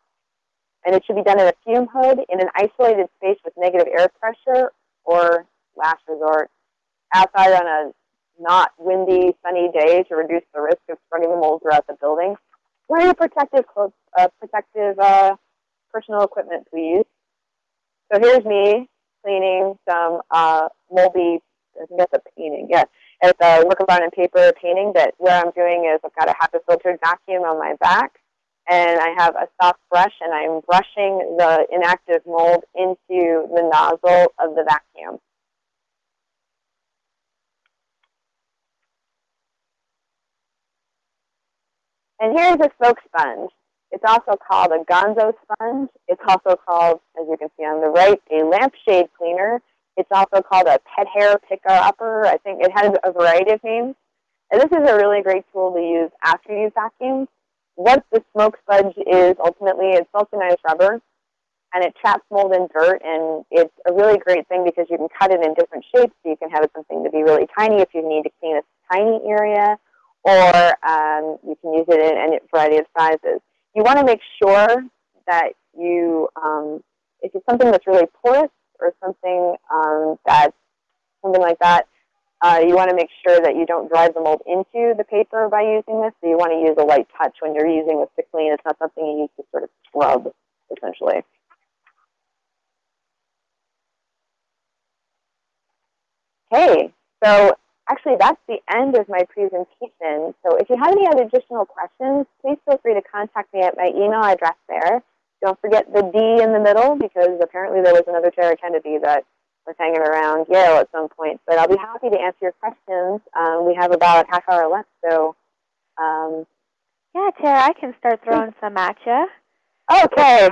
And it should be done in a fume hood in an isolated space with negative air pressure, or last resort, outside on a not windy, sunny day to reduce the risk of spreading the mold throughout the building. Wear your protective clothes, uh, protective uh, personal equipment, please. So here's me cleaning some uh, moldy, I think that's a painting, yeah. It's a work of art and paper painting that what I'm doing is I've got a HEPA filtered vacuum on my back and I have a soft brush and I'm brushing the inactive mold into the nozzle of the vacuum. And here's a smoke sponge. It's also called a gonzo sponge. It's also called, as you can see on the right, a lampshade cleaner. It's also called a pet hair picker upper. I think it has a variety of names. And this is a really great tool to use after you vacuum. What the smoke sponge is ultimately, it's vulcanized rubber, and it traps mold and dirt, and it's a really great thing because you can cut it in different shapes. So you can have it something to be really tiny if you need to clean a tiny area, or um, you can use it in a variety of sizes. You want to make sure that you, um, if it's something that's really porous or something um, that's something like that, uh, you want to make sure that you don't drive the mold into the paper by using this. So you want to use a light touch when you're using to clean. It's not something you need to sort of scrub, essentially. Okay, so actually, that's the end of my presentation. So if you have any other additional questions, please feel free to contact me at my email address there. Don't forget the D in the middle because apparently there was another Tara Kennedy that was hanging around Yale at some point. But I'll be happy to answer your questions. Um, we have about half hour left, so. Um, yeah, Tara, I can start throwing some at you. Okay.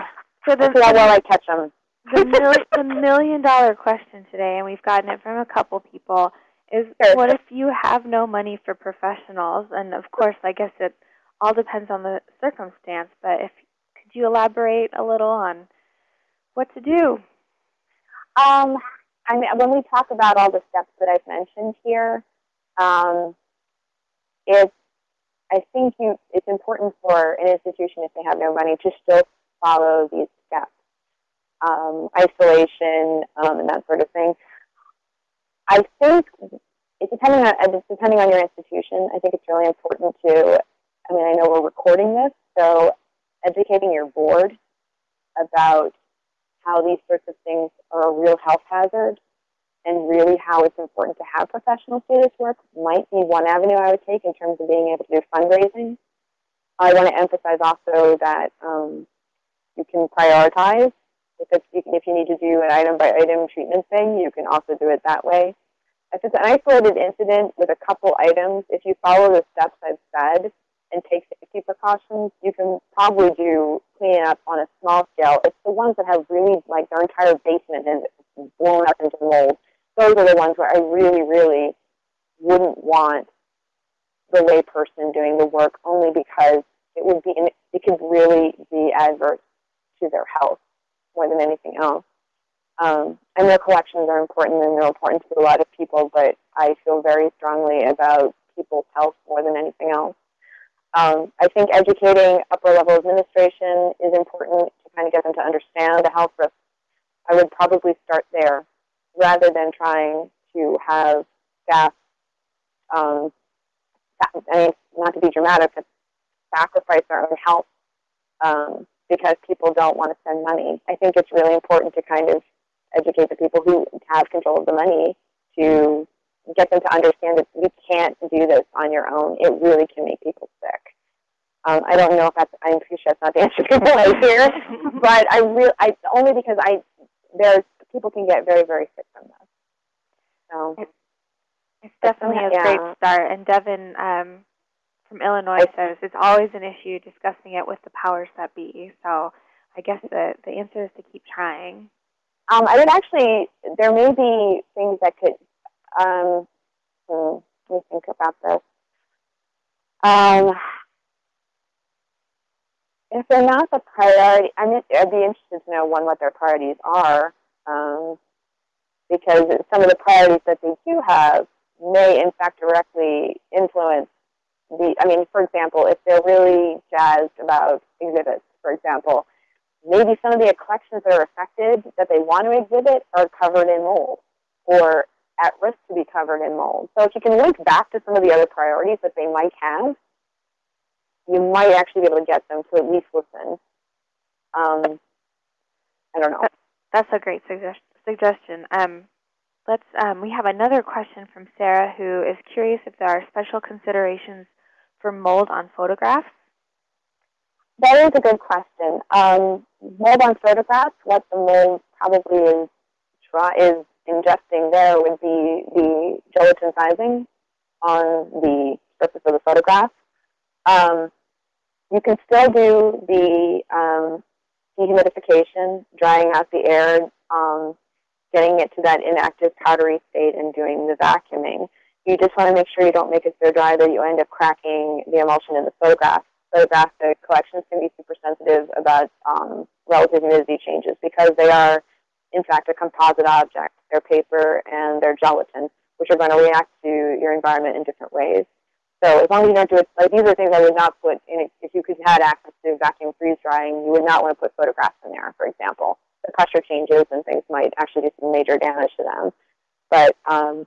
So the, see how well I catch them. the, mil the million dollar question today, and we've gotten it from a couple people is sure. what if you have no money for professionals? And of course, I guess it all depends on the circumstance. But if could you elaborate a little on what to do? Um, I mean, when we talk about all the steps that I've mentioned here, um, it's I think you it's important for an institution if they have no money to still follow these steps, um, isolation um, and that sort of thing. I think depending on it's depending on your institution. I think it's really important to. I mean, I know we're recording this, so educating your board about how these sorts of things are a real health hazard and really how it's important to have professional status work might be one avenue I would take in terms of being able to do fundraising. I want to emphasize also that um, you can prioritize. If, it's, if you need to do an item by item treatment thing, you can also do it that way. If it's an isolated incident with a couple items, if you follow the steps I've said and take safety precautions, you can probably do cleaning up on a small scale. It's the ones that have really, like their entire basement is blown up into mold. Those are the ones where I really, really wouldn't want the layperson doing the work only because it would be, it could really be adverse to their health more than anything else. Um, and their collections are important and they're important to a lot of people, but I feel very strongly about people's health more than anything else. Um, I think educating upper level administration is important to kind of get them to understand the health risks. I would probably start there rather than trying to have staff, um, I mean, not to be dramatic, but sacrifice their own health um, because people don't want to spend money. I think it's really important to kind of educate the people who have control of the money to get them to understand that you can't do this on your own. It really can make people sick. Um, I don't know if that's, I'm pretty sure that's not the answer to hear, but I really, I, only because I, there's, people can get very, very sick from this. So. It's definitely a yeah. great start. And Devin um, from Illinois says it's always an issue discussing it with the powers that be. So I guess the, the answer is to keep trying. Um, I would actually, there may be things that could, um, hmm, let me think about this. Um, if they're not the priority, I mean, I'd be interested to know one what their priorities are, um, because some of the priorities that they do have may, in fact, directly influence the. I mean, for example, if they're really jazzed about exhibits, for example, maybe some of the collections that are affected that they want to exhibit are covered in mold or at risk to be covered in mold. So if you can link back to some of the other priorities that they might have, you might actually be able to get them to at least listen. Um, I don't know. That's a great suggestion. Um, let's. Um, we have another question from Sarah, who is curious if there are special considerations for mold on photographs. That is a good question. Um, mold on photographs, what the mold probably is is ingesting there would be the gelatin sizing on the surface of the photograph. Um, you can still do the um, dehumidification, drying out the air, um, getting it to that inactive powdery state and doing the vacuuming. You just want to make sure you don't make it so dry that you end up cracking the emulsion in the photograph. Photographic collections can be super sensitive about um, relative humidity changes because they are, in fact, a composite object. They're paper and they're gelatin, which are going to react to your environment in different ways. So as long as you don't do it, like these are things I would not put in, if you could had access to vacuum freeze drying, you would not want to put photographs in there, for example. The pressure changes and things might actually do some major damage to them. But, um,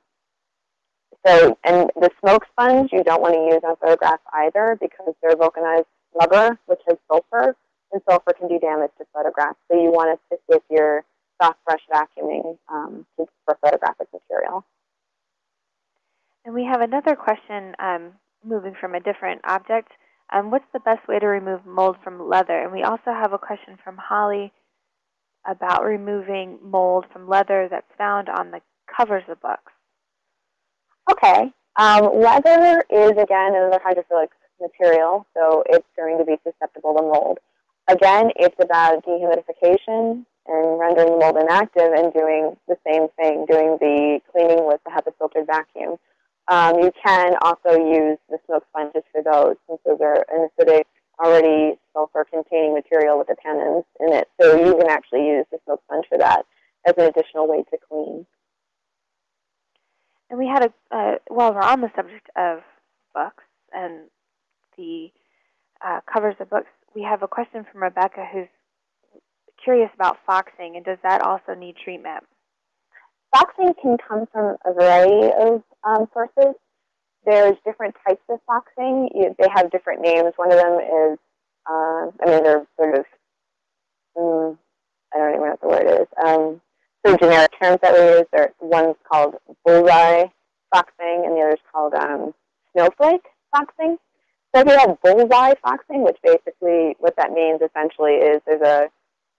so, and the smoke sponge you don't want to use on photographs either because they're vulcanized rubber, which has sulfur, and sulfur can do damage to photographs. So you want to stick with your soft brush vacuuming um, for photographic material. And we have another question um, moving from a different object. Um, what's the best way to remove mold from leather? And we also have a question from Holly about removing mold from leather that's found on the covers of books. Okay. Um, leather is, again, another hydrophilic material, so it's going to be susceptible to mold. Again, it's about dehumidification and rendering the mold inactive and doing the same thing, doing the cleaning with the HEPA filtered vacuum. Um, you can also use the smoke sponges for those since those are an acidic, already sulfur-containing material with the tannins in it. So you can actually use the smoke sponge for that as an additional way to clean. And we had a, uh, while we're on the subject of books, and the uh, covers of books, we have a question from Rebecca who's curious about foxing, and does that also need treatment? Foxing can come from a variety of um, sources. There's different types of foxing. You, they have different names. One of them is, uh, I mean, they're sort of, um, I don't even know what the word is. Um, generic terms that we use. There, one's called bullseye foxing, and the other's called um, snowflake foxing. So if you have bullseye foxing, which basically what that means essentially is there's a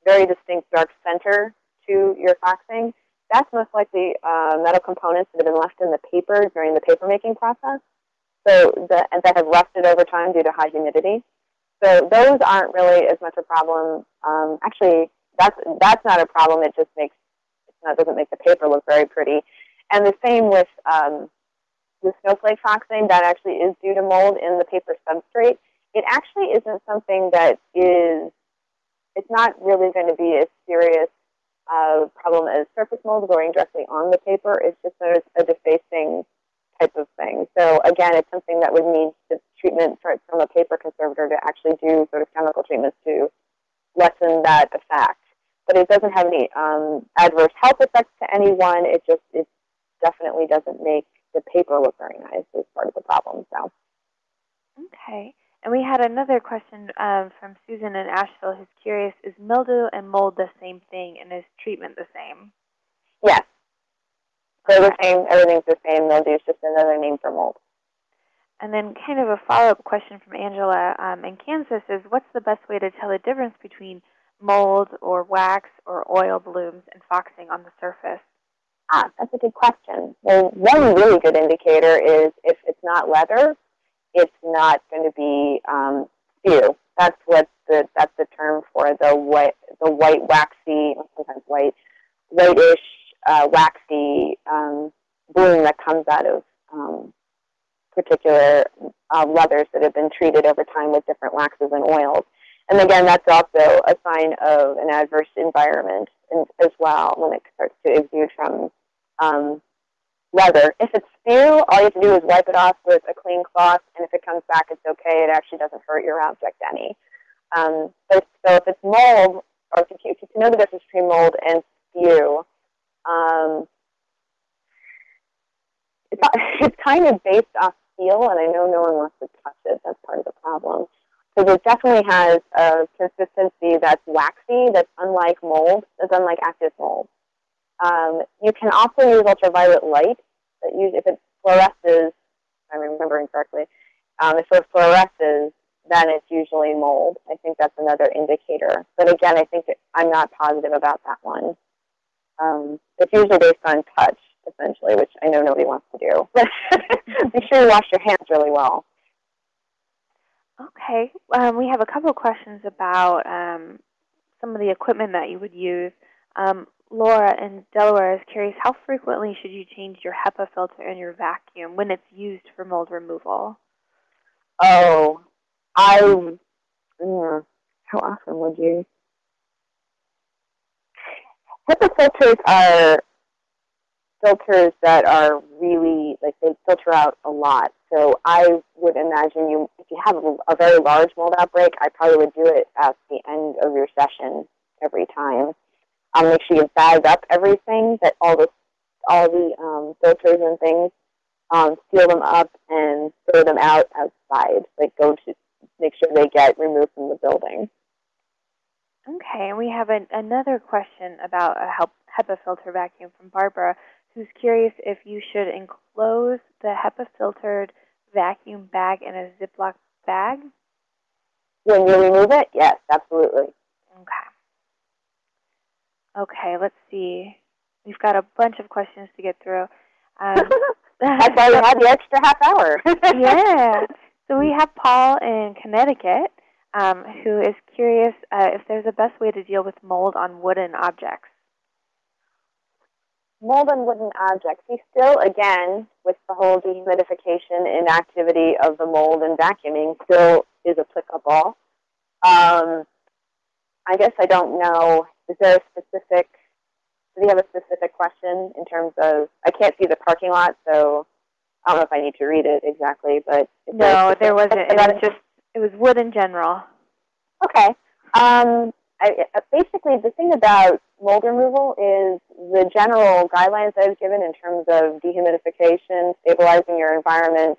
very distinct dark center to your foxing. That's most likely uh, metal components that have been left in the paper during the paper making process. So the, and that have rusted over time due to high humidity. So those aren't really as much a problem. Um, actually, that's that's not a problem. It just makes it doesn't make the paper look very pretty. And the same with um, the snowflake foxing. That actually is due to mold in the paper substrate. It actually isn't something that is. It's not really going to be as serious uh, problem as surface mold growing directly on the paper. It's just a, a defacing type of thing. So again, it's something that would need the treatment from a paper conservator to actually do sort of chemical treatments to lessen that effect. But it doesn't have any um, adverse health effects to anyone. It just it definitely doesn't make the paper look very nice is part of the problem. So. Okay. And we had another question um, from Susan in Asheville who's curious, is mildew and mold the same thing and is treatment the same? Yes. They're the same, everything's the same. Mildew is just another name for mold. And then kind of a follow-up question from Angela um, in Kansas is, what's the best way to tell the difference between mold or wax or oil blooms and foxing on the surface? Ah, that's a good question. Well, one really good indicator is if it's not leather, it's not going to be um, spew. That's what the that's the term for the white the white waxy sometimes white whitish uh, waxy um, bloom that comes out of um, particular uh, leathers that have been treated over time with different waxes and oils. And again, that's also a sign of an adverse environment as well when it starts to exude from um, leather. If it's spew, all you have to do is wipe it off with a clean cloth, and if it comes back, it's okay. It actually doesn't hurt your object any. Um, so, so if it's mold, or if you, if you can know the difference between mold and spew, um, it's, it's kind of based off feel, and I know no one wants to touch it. That's part of the problem. Because it definitely has a consistency that's waxy, that's unlike mold, that's unlike active mold. Um, you can also use ultraviolet light. That use, if it fluoresces, if I'm remembering correctly, um, if it fluoresces, then it's usually mold. I think that's another indicator. But again, I think I'm not positive about that one. Um, it's usually based on touch, essentially, which I know nobody wants to do. But make sure you wash your hands really well. Okay. Um, we have a couple of questions about um, some of the equipment that you would use. Um, Laura in Delaware is curious, how frequently should you change your HEPA filter in your vacuum when it's used for mold removal? Oh, I, mm, how often would you? HEPA filters are filters that are really, like they filter out a lot. So I would imagine you, if you have a, very large mold outbreak, I probably would do it at the end of your session every time. Um, make sure you bag up everything, that all the all the um, filters and things, um, seal them up and throw them out outside. Like go to make sure they get removed from the building. Okay, and we have an, another question about a HEPA filter vacuum from Barbara, who's curious if you should enclose the HEPA filtered vacuum bag in a Ziploc bag. When you remove it, yes, absolutely. Okay. Okay, let's see. We've got a bunch of questions to get through. Um, That's why we had the extra half hour. yeah. So we have Paul in Connecticut um, who is curious uh, if there's a best way to deal with mold on wooden objects. Mold on wooden objects. He still, again, with the whole dehumidification and activity of the mold and vacuuming, still is applicable. Um, I guess I don't know is there a specific, do you have a specific question in terms of, I can't see the parking lot, so I don't know if I need to read it exactly, but no, there wasn't. It was just it was wood in general. Okay. Um, I, basically, the thing about mold removal is the general guidelines that I've given in terms of dehumidification, stabilizing your environment,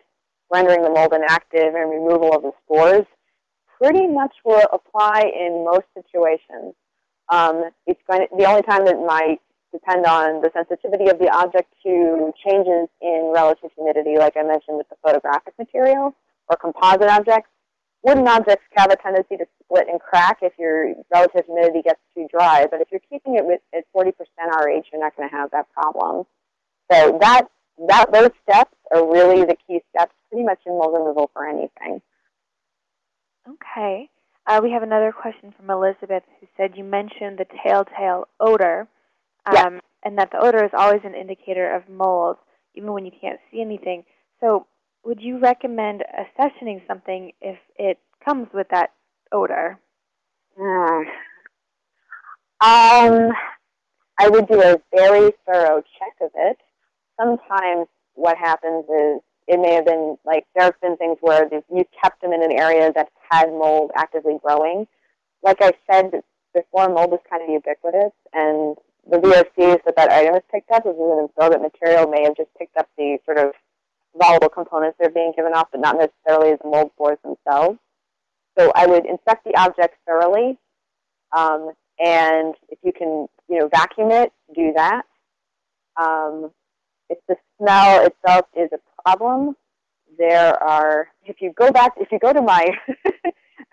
rendering the mold inactive, and removal of the spores pretty much will apply in most situations. Um, it's going to, the only time that might depend on the sensitivity of the object to changes in relative humidity, like I mentioned with the photographic material or composite objects. Wooden objects have a tendency to split and crack if your relative humidity gets too dry, but if you're keeping it with, at 40% RH, you're not going to have that problem. So that, that, those steps are really the key steps pretty much in mold removal for anything. Okay. Uh, we have another question from Elizabeth who said you mentioned the telltale odor um, yes. and that the odor is always an indicator of mold, even when you can't see anything. So would you recommend accessioning something if it comes with that odor? Uh, um, I would do a very thorough check of it. Sometimes what happens is it may have been like there have been things where you kept them in an area that had mold actively growing. Like I said before, mold is kind of ubiquitous, and the VOCs that that item is picked up, as an absorbent material, may have just picked up the sort of volatile components that are being given off, but not necessarily the mold spores themselves. So I would inspect the object thoroughly, um, and if you can, you know, vacuum it, do that. Um, if the smell itself is a problem, there are. If you go back, if you go to my,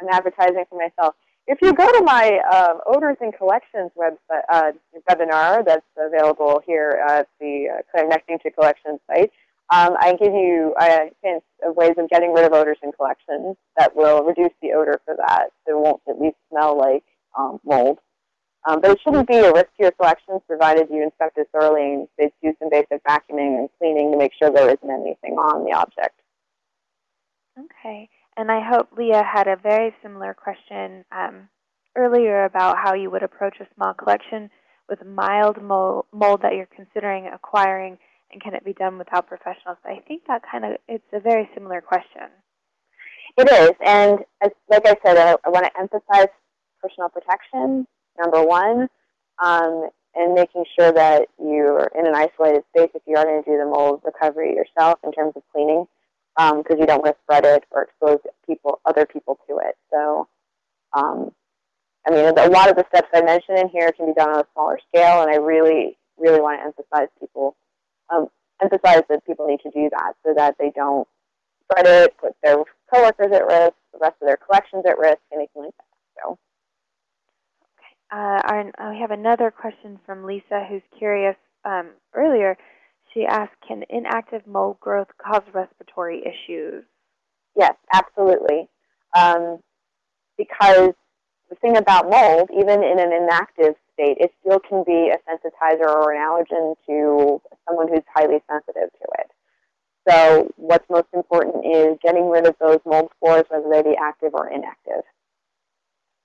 I'm advertising for myself. If you go to my um, Odors and Collections website, uh, webinar that's available here at the uh, Connecting to Collections site, um, I give you uh, hints of ways of getting rid of odors in collections that will reduce the odor for that. So it won't at least smell like um, mold. Um, but it shouldn't be a risk to your collections provided you inspect it thoroughly and do some basic vacuuming and cleaning to make sure there isn't anything on the object. Okay. And I hope Leah had a very similar question um, earlier about how you would approach a small collection with mild mold, mold that you're considering acquiring, and can it be done without professionals? I think that kind of it's a very similar question. It is, and as, like I said, I, I want to emphasize personal protection, number one, um, and making sure that you're in an isolated space if you are going to do the mold recovery yourself in terms of cleaning because um, you don't want to spread it or expose people, other people to it. So, um, I mean, a lot of the steps I mentioned in here can be done on a smaller scale, and I really, really want to emphasize people, um, emphasize that people need to do that so that they don't spread it, put their coworkers at risk, the rest of their collections at risk, anything like that. So. Okay. Uh, our, we have another question from Lisa, who's curious. Um, earlier, she asked, can inactive mold growth cause respiratory issues? Yes, absolutely. Um, because the thing about mold, even in an inactive state, it still can be a sensitizer or an allergen to someone who's highly sensitive to it. So what's most important is getting rid of those mold spores, whether they be active or inactive.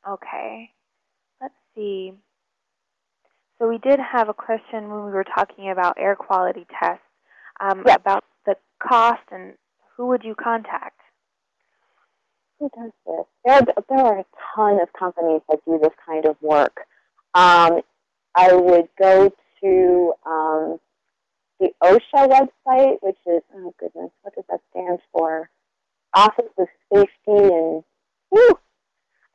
Okay. Let's see. So we did have a question when we were talking about air quality tests um, about the cost and who would you contact? Who does this? There, there are a ton of companies that do this kind of work. Um, I would go to um, the OSHA website, which is, oh goodness, what does that stand for? Office of Safety and, whew,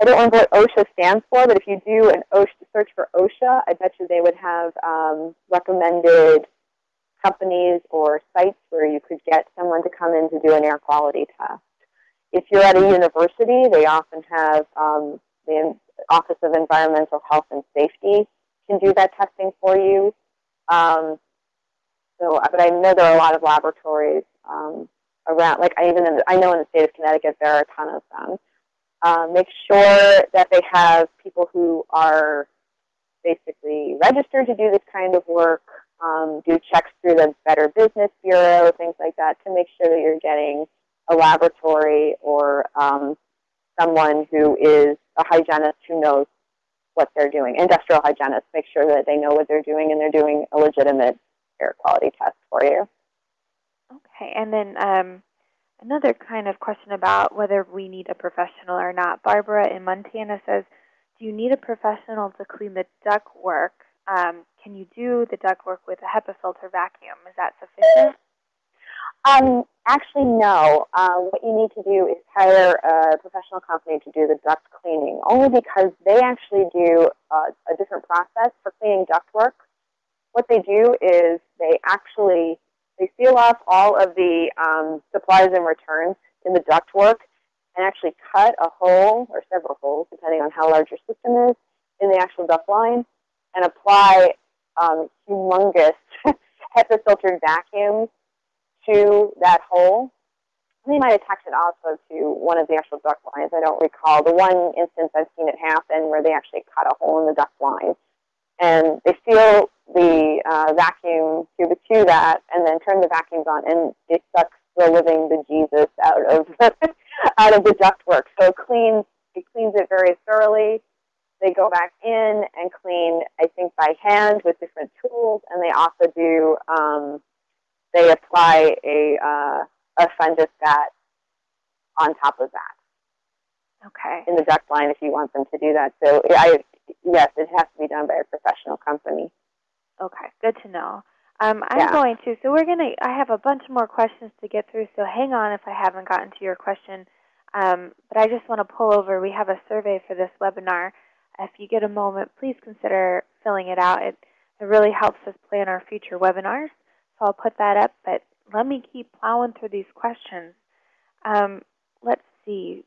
I don't remember what OSHA stands for, but if you do an OSHA search for OSHA, I bet you they would have um, recommended companies or sites where you could get someone to come in to do an air quality test. If you're at a university, they often have um, the Office of Environmental Health and Safety can do that testing for you. Um, so, but I know there are a lot of laboratories um, around. Like I even in I know in the state of Connecticut there are a ton of them. Um, make sure that they have people who are basically registered to do this kind of work, um, do checks through the Better Business Bureau, things like that, to make sure that you're getting a laboratory or um, someone who is a hygienist who knows what they're doing. Industrial hygienists make sure that they know what they're doing and they're doing a legitimate air quality test for you. Okay, and then um, another kind of question about whether we need a professional or not. Barbara in Montana says, do you need a professional to clean the ductwork? Um, can you do the ductwork with a HEPA filter vacuum? Is that sufficient? Um, actually, no. Uh, what you need to do is hire a professional company to do the duct cleaning, only because they actually do uh, a different process for cleaning ductwork. What they do is they actually they seal off all of the um, supplies and returns in the ductwork and actually cut a hole or several holes, depending on how large your system is, in the actual duct line and apply um, humongous HEPA filtered vacuums to that hole. They might attach it also to one of the actual duct lines. I don't recall. The one instance I've seen it happen where they actually cut a hole in the duct line. And they seal the uh, vacuum tube to that and then turn the vacuums on and it sucks the living bejesus out of out of the ductwork. So it cleans it cleans it very thoroughly. They go back in and clean, I think, by hand with different tools, and they also do um, they apply a, uh, a fungicide on top of that. Okay. In the duct line if you want them to do that. So I, yes, it has to be done by a professional company. Okay, good to know. Um, I'm Yeah. going to, so we're going to, I have a bunch more questions to get through, so hang on if I haven't gotten to your question. Um, but I just want to pull over, we have a survey for this webinar. If you get a moment, please consider filling it out. It, it really helps us plan our future webinars. So I'll put that up, but let me keep plowing through these questions. Um, let's see.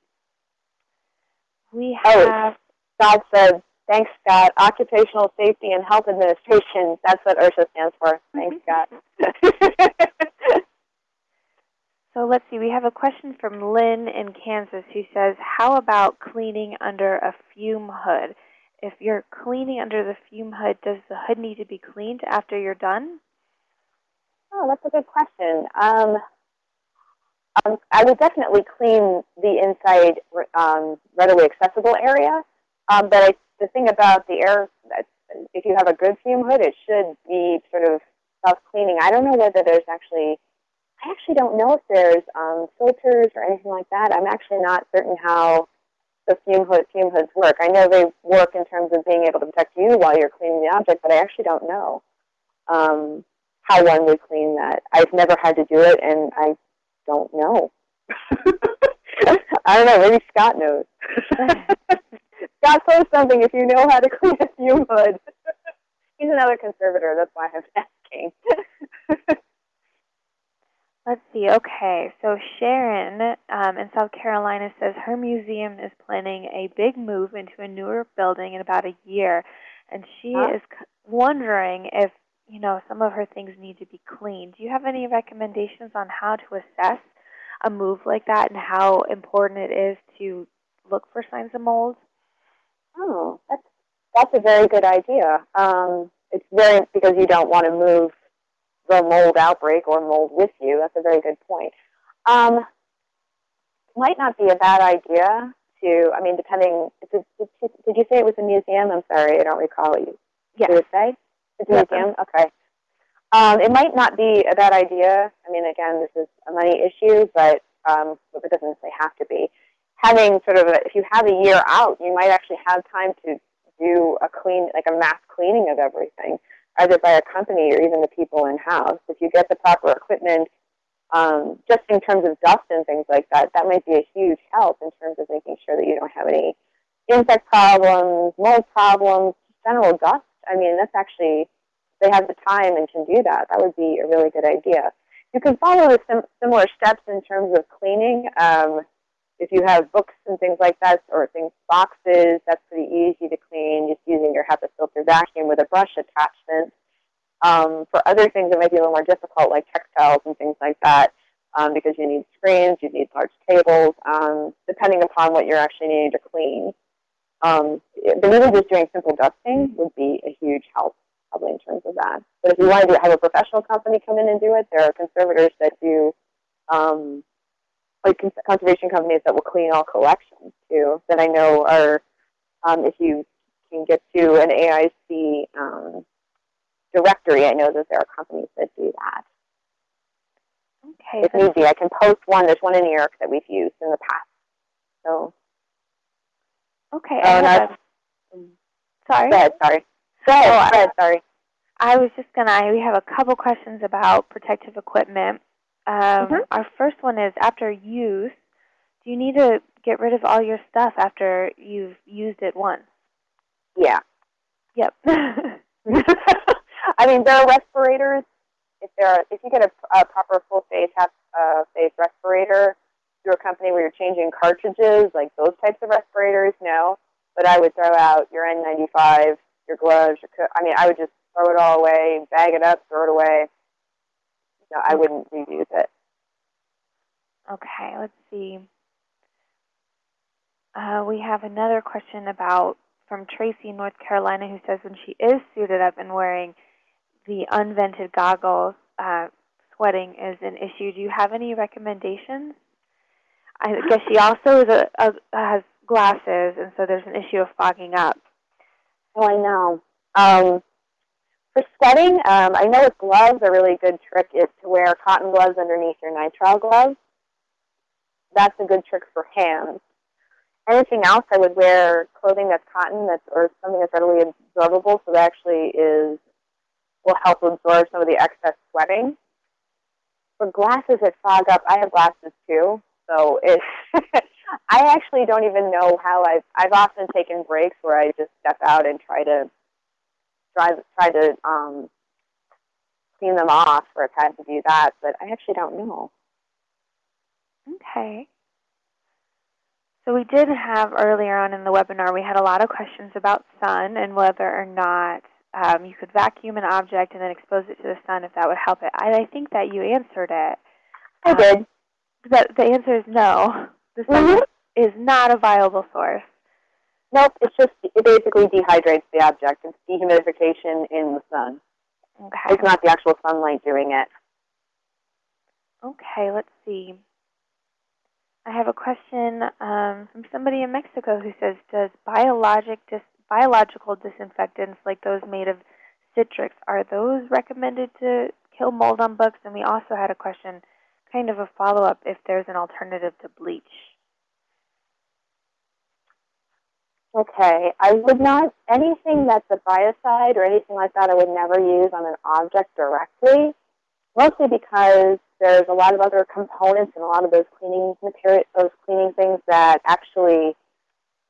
We Oh, have, Scott said, thanks, Scott. Occupational Safety and Health Administration. That's what OSHA stands for. Thanks, Scott. so let's see, we have a question from Lynn in Kansas who says, how about cleaning under a fume hood? If you're cleaning under the fume hood, does the hood need to be cleaned after you're done? Oh, that's a good question. Um, um, I would definitely clean the inside um, readily accessible area. Um, but I, the thing about the air, if you have a good fume hood, it should be sort of self-cleaning. I don't know whether there's actually, I actually don't know if there's um, filters or anything like that. I'm actually not certain how the fume, hood, fume hoods work. I know they work in terms of being able to protect you while you're cleaning the object, but I actually don't know um, how one would clean that. I've never had to do it, and I don't know. I don't know. Maybe Scott knows. Scott, post something if you know how to clean a fume hood. He's another conservator. That's why I'm asking. Let's see. Okay, so Sharon um, in South Carolina says her museum is planning a big move into a newer building in about a year, and she Huh? is c- wondering if you know some of her things need to be cleaned. Do you have any recommendations on how to assess a move like that and how important it is to look for signs of mold? oh, that's that's a very good idea. Um, it's very because you don't want to move the mold outbreak or mold with you. That's a very good point. Um, might not be a bad idea to. I mean, depending. Did, did, did you say it was a museum? I'm sorry, I don't recall what you Yes. did it say. It's a Yep. Okay. Um, it might not be a bad idea. I mean, again, this is a money issue, but um, but it doesn't necessarily have to be. Having sort of, a, if you have a year out, you might actually have time to do a clean, like a mass cleaning of everything, either by a company or even the people in house. If you get the proper equipment, um, just in terms of dust and things like that, that might be a huge help in terms of making sure that you don't have any insect problems, mold problems, general dust. I mean, that's actually they have the time and can do that. That would be a really good idea. You can follow the sim- similar steps in terms of cleaning. Um, if you have books and things like that, or things boxes, that's pretty easy to clean. Just using your HEPA filter vacuum with a brush attachment. Um, for other things, it might be a little more difficult, like textiles and things like that, um, because you need screens, you need large tables, um, depending upon what you're actually needing to clean. Um, but really, just doing simple dusting would be a huge help probably in terms of that. But if you want to do, have a professional company come in and do it, there are conservators that do, um, like cons- conservation companies that will clean all collections too. That I know are, um, if you can get to an AIC um, directory, I know that there are companies that do that. Okay. if need be. I can post one. There's one in New York that we've used in the past. So, Okay. I and have I, a, sorry. go ahead, sorry. Go ahead, Oh, go ahead, sorry. I was just gonna. We have a couple questions about protective equipment. Um, Mhm. Our first one is after use, do you need to get rid of all your stuff after you've used it once? Yeah. Yep. I mean, there are respirators. If there are, if you get a, a proper full face half uh, face respirator through a company where you're changing cartridges, like those types of respirators, no. But I would throw out your N95, your gloves. Your co- I mean, I would just throw it all away, bag it up, throw it away. No, I wouldn't reuse it. okay. Let's see. Uh, we have another question about from Tracy, North Carolina, who says when she is suited up and wearing the unvented goggles, uh, sweating is an issue. Do you have any recommendations? I guess she also a, a, has glasses, and so there's an issue of fogging up. Oh, I know. Um, for sweating, um, I know with gloves, a really good trick is to wear cotton gloves underneath your nitrile gloves. That's a good trick for hands. Anything else, I would wear clothing that's cotton that's or something that's readily absorbable, so that actually is will help absorb some of the excess sweating. For glasses that fog up, I have glasses too, so it's. I actually don't even know how I've. I've often taken breaks where I just step out and try to try try to um, clean them off, or I've to do that, but I actually don't know. Okay. So we did have earlier on in the webinar, we had a lot of questions about sun and whether or not um, you could vacuum an object and then expose it to the sun if that would help it. I, I think that you answered it. I Uh, did. But the answer is no. The sun Mhm. is not a viable source. Nope, it's just it basically dehydrates the object. It's dehumidification in the sun. Okay. It's not the actual sunlight doing it. Okay, let's see. I have a question um, from somebody in Mexico who says, does biologic dis- biological disinfectants like those made of citrix, are those recommended to kill mold on books? And we also had a question, kind of a follow-up, if there's an alternative to bleach. Okay, I would not anything that's a biocide or anything like that. I would never use on an object directly, mostly because there's a lot of other components and a lot of those cleaning material, those cleaning things that actually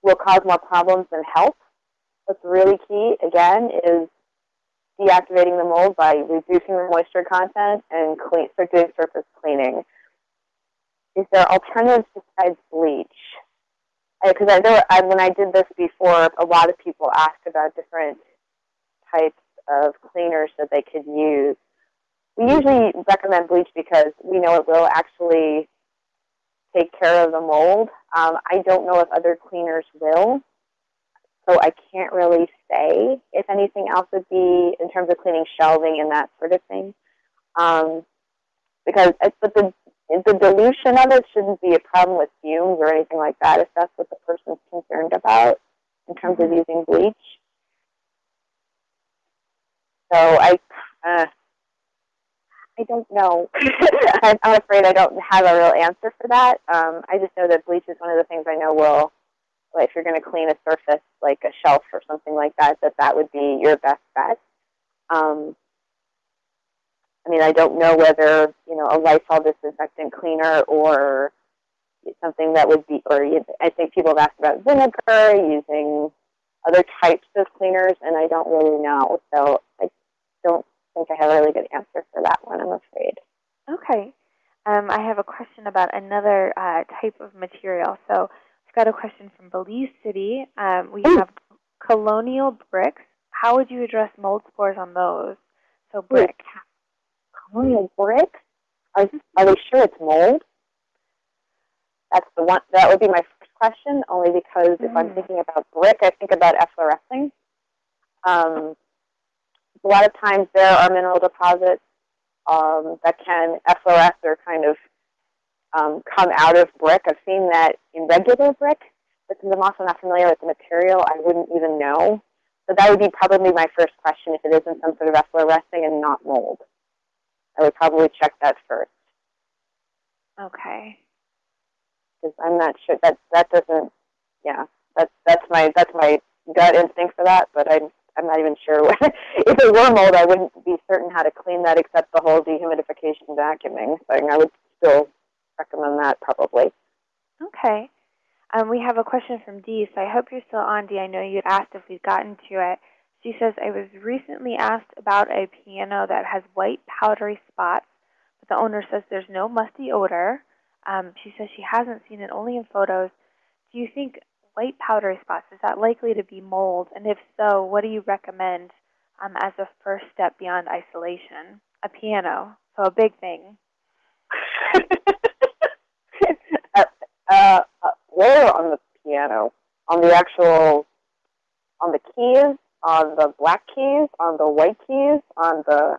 will cause more problems than help. What's really key again is deactivating the mold by reducing the moisture content and clean, so doing surface cleaning. Is there alternatives besides bleach? because I know I, when I did this before, a lot of people asked about different types of cleaners that they could use. We usually recommend bleach because we know it will actually take care of the mold. Um, I don't know if other cleaners will, so I can't really say if anything else would be in terms of cleaning shelving and that sort of thing. Um, because but the the dilution of it shouldn't be a problem with fumes or anything like that if that's what the person's concerned about in terms of using bleach. So I, uh, I don't know. I'm, I'm afraid I don't have a real answer for that. Um, I just know that bleach is one of the things I know will, like if you're going to clean a surface like a shelf or something like that, that that would be your best bet. Um, I mean, I don't know whether you know a Lysol disinfectant cleaner or something that would be, or I think people have asked about vinegar using other types of cleaners, and I don't really know. So I don't think I have a really good answer for that one. I'm afraid. Okay. Um, I have a question about another uh, type of material. So got a question from Belize City. Um, we Ooh. have colonial bricks. How would you address mold spores on those? So brick. Colonial brick? Are, are they sure it's mold? That's the one. That would be my first question, only because if I'm Mhm. thinking about brick, I think about efflorescing. Um, a lot of times there are mineral deposits um, that can effloresce or kind of um, come out of brick. I've seen that in regular brick, but since I'm also not familiar with the material, I wouldn't even know. So that would be probably my first question if it isn't some sort of efflorescing and not mold. I would probably check that first. Okay. Because I'm not sure that that doesn't. Yeah, that's that's my that's my gut instinct for that. But I'm I'm not even sure what, if it were mold. I wouldn't be certain how to clean that except the whole dehumidification vacuuming thing. I would still recommend that probably. Okay. Um, we have a question from Dee, so I hope you're still on, Dee. I know you'd asked if we'd gotten to it. She says, I was recently asked about a piano that has white powdery spots, but the owner says there's no musty odor. Um, she says she hasn't seen it, only in photos. Do you think white powdery spots, is that likely to be mold? And if so, what do you recommend um, as a first step beyond isolation? A piano, so a big thing. uh, where on the piano? On the actual, on the keys? On the black keys? On the white keys? On the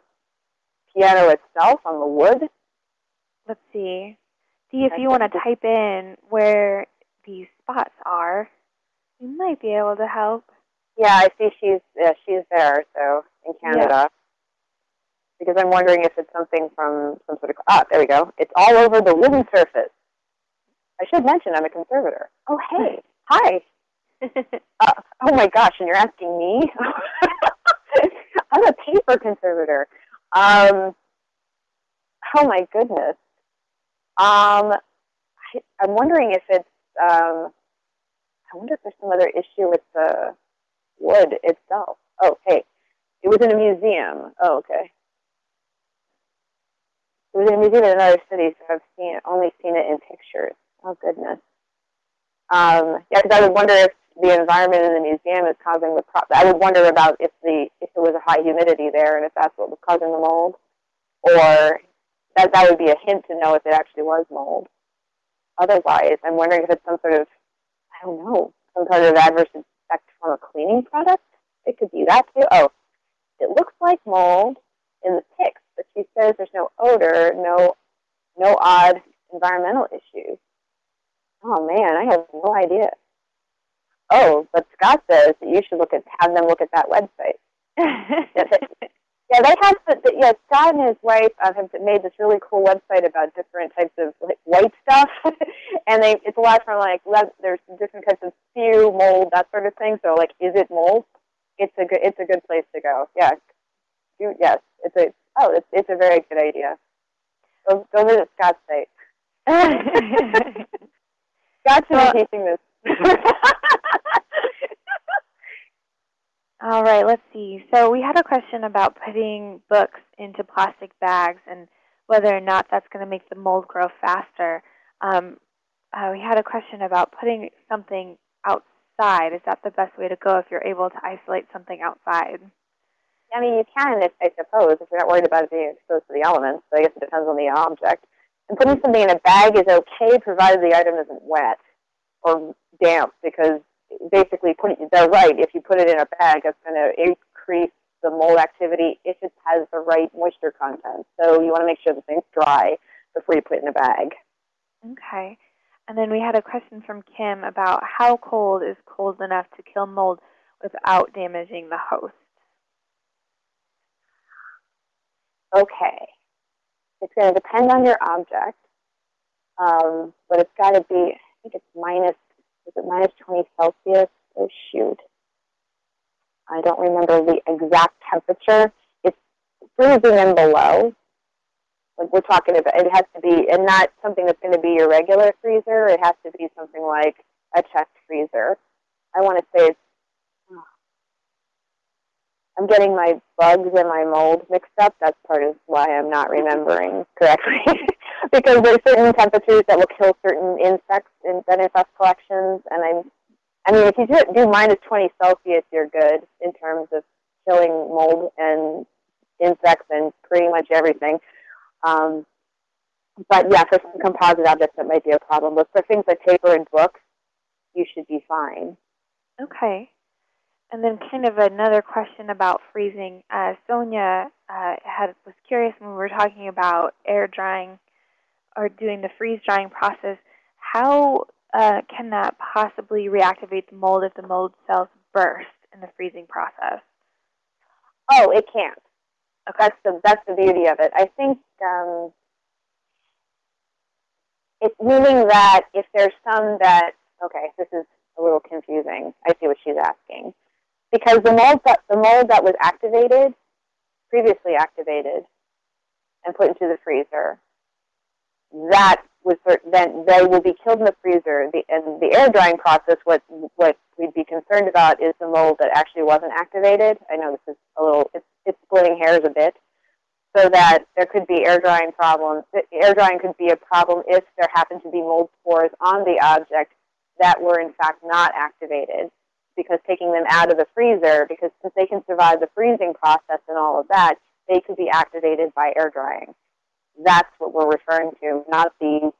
piano itself? On the wood? Let's see. See if you want to type in where these spots are, you might be able to help. Yeah, I see she's yeah, she's there, so in Canada. Yeah. Because I'm wondering if it's something from some sort of ah, there we go. It's all over the wooden surface. I should mention I'm a conservator. Oh hey, hi. uh, oh my gosh, and you're asking me? I'm a paper conservator. Um, oh my goodness. Um, I, I'm wondering if it's um, I wonder if there's some other issue with the wood itself. Oh, hey, it was in a museum. Oh, okay. It was in a museum in another city, so I've seen only seen it in pictures. Oh goodness. Um, yeah, because I would wonder if the environment in the museum is causing the problem. I would wonder about if the if there was a high humidity there and if that's what was causing the mold, or that that would be a hint to know if it actually was mold otherwise. I'm wondering if it's some sort of, I don't know, some sort of adverse effect from a cleaning product. It could be that too. Oh, it looks like mold in the pics, but she says there's no odor, no, no odd environmental issues. Oh man, I have no idea. Oh, but Scott says that you should look at have them look at that website. Yeah, they have. The, yeah, Scott and his wife uh, have made this really cool website about different types of like, white stuff, and they it's a lot from like there's different types of spew, mold, that sort of thing. So like, is it mold? It's a good it's a good place to go. Yeah, you, yes, it's a oh it's it's a very good idea. Go go visit Scott's site. Well, be teaching this. All right, let's see. So we had a question about putting books into plastic bags and whether or not that's going to make the mold grow faster. Um, uh, we had a question about putting something outside. Is that the best way to go if you're able to isolate something outside? I mean, you can, if, I suppose, if you're not worried about it being exposed to the elements. So I guess it depends on the object. Putting something in a bag is okay, provided the item isn't wet or damp, because basically put it, they're right. If you put it in a bag, it's going to increase the mold activity if it has the right moisture content. So you want to make sure the thing's dry before you put it in a bag. Okay. And then we had a question from Kim about how cold is cold enough to kill mold without damaging the host? Okay. It's going to depend on your object, um, but it's got to be, I think it's minus is it minus 20 Celsius? Oh, shoot. I don't remember the exact temperature. It's freezing and below. Like we're talking about, it has to be, and not something that's going to be your regular freezer. It has to be something like a chest freezer. I want to say it's, I'm getting my bugs and my mold mixed up. That's part of why I'm not remembering correctly. because there's certain temperatures that will kill certain insects in, infest collections. And I'm, I mean, if you do, do minus 20 Celsius, you're good in terms of killing mold and insects and pretty much everything. Um, but yeah, for some composite objects, that might be a problem. But for things like paper and books, you should be fine. Okay. And then kind of another question about freezing. Uh, Sonia uh, had was curious when we were talking about air drying or doing the freeze drying process, how uh, can that possibly reactivate the mold if the mold cells burst in the freezing process? Oh, it can't. Okay. That's the that's the beauty of it. I think um, it's meaning that if there's some that, okay, this is a little confusing. I see what she's asking. Because the mold that, the mold that was activated, previously activated, and put into the freezer, that was then they will be killed in the freezer. The, and the air drying process, what what we'd be concerned about is the mold that actually wasn't activated. I know this is a little, it's, it's splitting hairs a bit, so that there could be air drying problems. Air drying could be a problem if there happened to be mold spores on the object that were in fact not activated. Because taking them out of the freezer, because since they can survive the freezing process and all of that, they could be activated by air drying. That's what we're referring to, not the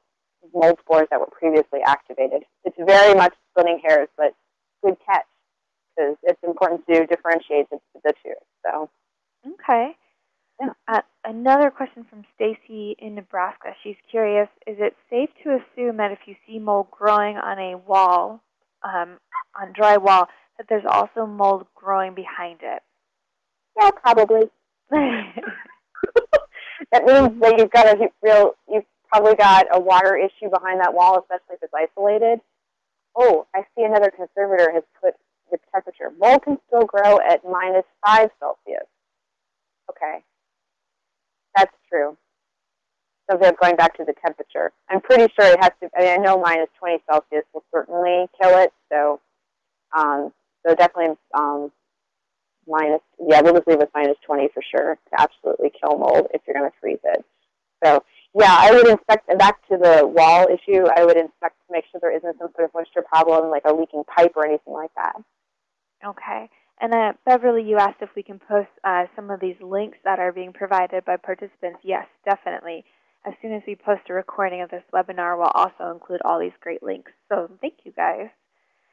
mold spores that were previously activated. It's very much splitting hairs, but good catch because it's important to differentiate the, the two. So, okay. Uh, another question from Stacy in Nebraska. She's curious: Is it safe to assume that if you see mold growing on a wall, um, on drywall, that there's also mold growing behind it? Yeah, probably. that means that you've got a real, you've probably got a water issue behind that wall, especially if it's isolated. Oh, I see another conservator has put the temperature. Mold can still grow at minus 5 Celsius. Okay. That's true. So they're going back to the temperature. I'm pretty sure it has to, I, mean, I know minus 20 Celsius will certainly kill it. So, um, so definitely um, minus, yeah, we'll just leave with minus 20 for sure to absolutely kill mold if you're going to freeze it. So yeah, I would inspect, back to the wall issue, I would inspect to make sure there isn't some sort of moisture problem like a leaking pipe or anything like that. Okay. And uh, Beverly, you asked if we can post uh, some of these links that are being provided by participants. Yes, definitely. As soon as we post a recording of this webinar, we'll also include all these great links. So thank you guys.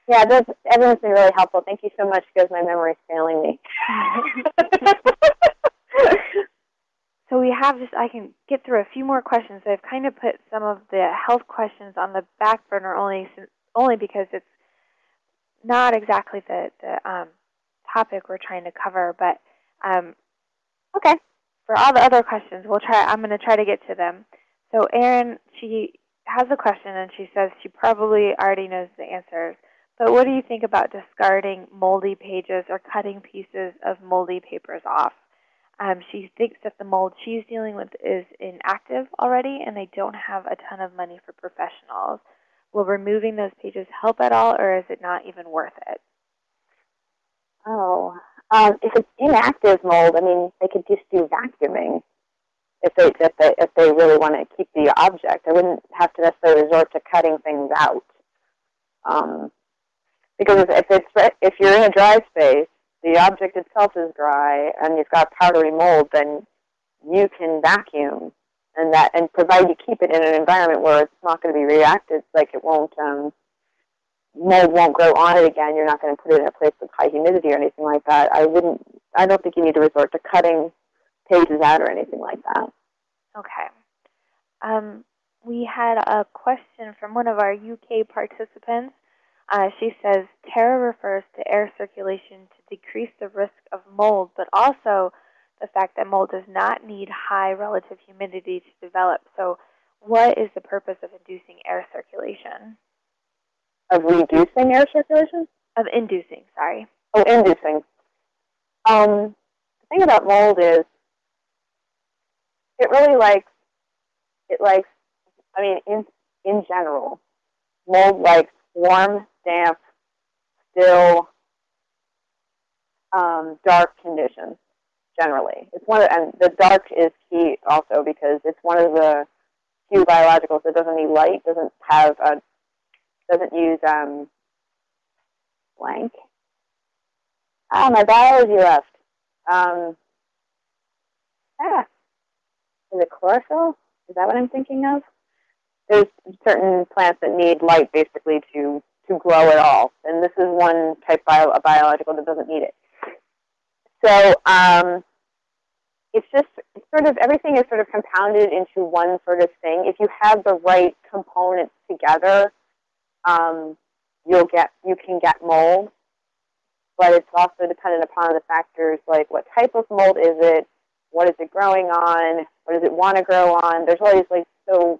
Yeah, this, everyone's been really helpful. Thank you so much because my memory is failing me. so we have just, I can get through a few more questions. I've kind of put some of the health questions on the back burner only, only because it's not exactly the, the um, topic we're trying to cover. But um, okay, for all the other questions, we'll try. I'm going to try to get to them. So Erin, she has a question, and she says she probably already knows the answers. But what do you think about discarding moldy pages or cutting pieces of moldy papers off? Um, she thinks that the mold she's dealing with is inactive already, and they don't have a ton of money for professionals. Will removing those pages help at all, or is it not even worth it? Oh, um, if it's inactive mold, I mean, they could just do vacuuming if they if they if they really want to keep the object. I wouldn't have to necessarily resort to cutting things out. Um, because if it's if you're in a dry space, the object itself is dry, and you've got powdery mold, then you can vacuum, and that and provide you keep it in an environment where it's not going to be reacted, like it won't um, mold won't grow on it again. You're not going to put it in a place with high humidity or anything like that. I wouldn't. I don't think you need to resort to cutting pages out or anything like that. Okay. Um, we had a question from one of our UK participants. Uh, she says Terra refers to air circulation to decrease the risk of mold, but also the fact that mold does not need high relative humidity to develop. So, what is the purpose of inducing air circulation? Of reducing air circulation? Of inducing, sorry. Oh, inducing. Um, the thing about mold is it really likes, it likes, I mean, in, in general, mold likes warm, damp, still, um, dark conditions generally. It's one of, and the dark is key also because it's one of the few biologicals that doesn't need light, doesn't have a doesn't use um, blank. Ah, my biology left. Um, ah, is it chlorophyll? Is that what I'm thinking of? There's certain plants that need light basically to to grow at all, and this is one type bio, a biological that doesn't need it. So um, it's just sort of everything is sort of compounded into one sort of thing. If you have the right components together, um, you'll get you can get mold, but it's also dependent upon the factors like what type of mold is it, what is it growing on, what does it want to grow on. There's always like so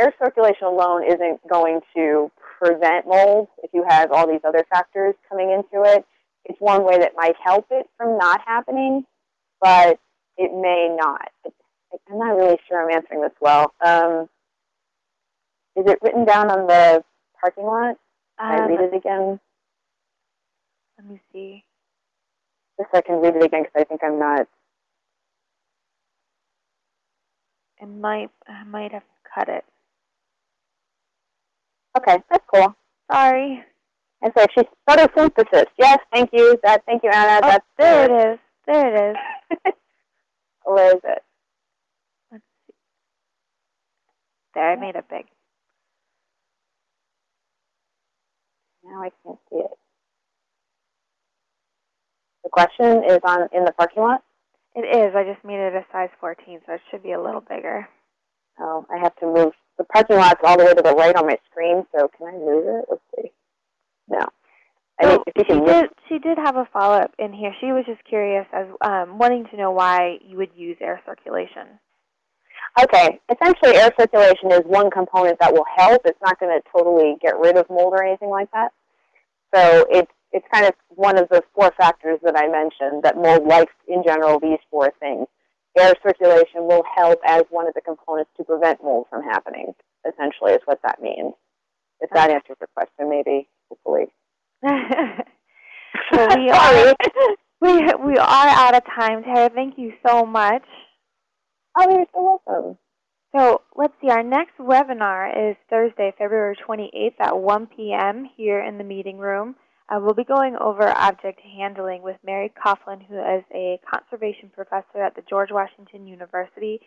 air circulation alone isn't going to prevent mold if you have all these other factors coming into it. It's one way that might help it from not happening, but it may not. I'm not really sure I'm answering this well. Um, is it written down on the parking lot? Can I Um, read it again? Let me see. Just so I can read it again because I think I'm not. It might I might have cut it. Okay, that's cool. Sorry. And so she's photosynthesis. Yes, thank you. That thank you, Anna. Oh, That's there it is. There it is. Where is it? Let's see. There, I made it big. Now I can't see it. The question is on in the parking lot. It is. I just made it a size 14, so it should be a little bigger. Oh, I have to move. The parking lot's all the way to the right on my screen, so can I move it? Let's see. No. I So mean, you she did. She did have a follow up in here. She was just curious as um, wanting to know why you would use air circulation. Okay, essentially air circulation is one component that will help. It's not going to totally get rid of mold or anything like that. So it's it's kind of one of the four factors that I mentioned that mold likes in general these four things. Air circulation will help as one of the components to prevent mold from happening. Essentially, is what that means. If that answers your question, maybe hopefully. so we are we we are out of time, Tara. Thank you so much. Oh, you're so welcome. So let's see. Our next webinar is Thursday, February 28th at 1 p.m. here in the meeting room. Uh, we'll be going over object handling with Mary Coughlin, who is a conservation professor at the George Washington University.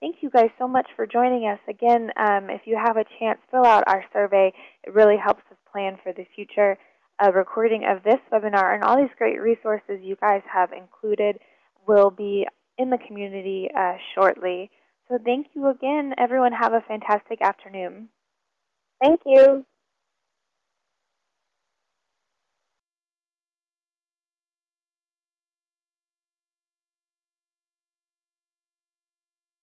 Thank you guys so much for joining us. Again, um, if you have a chance, fill out our survey. It really helps us plan for the future. A recording of this webinar and all these great resources you guys have included will be in the community uh, shortly. So thank you again. Everyone have a fantastic afternoon. Thank you.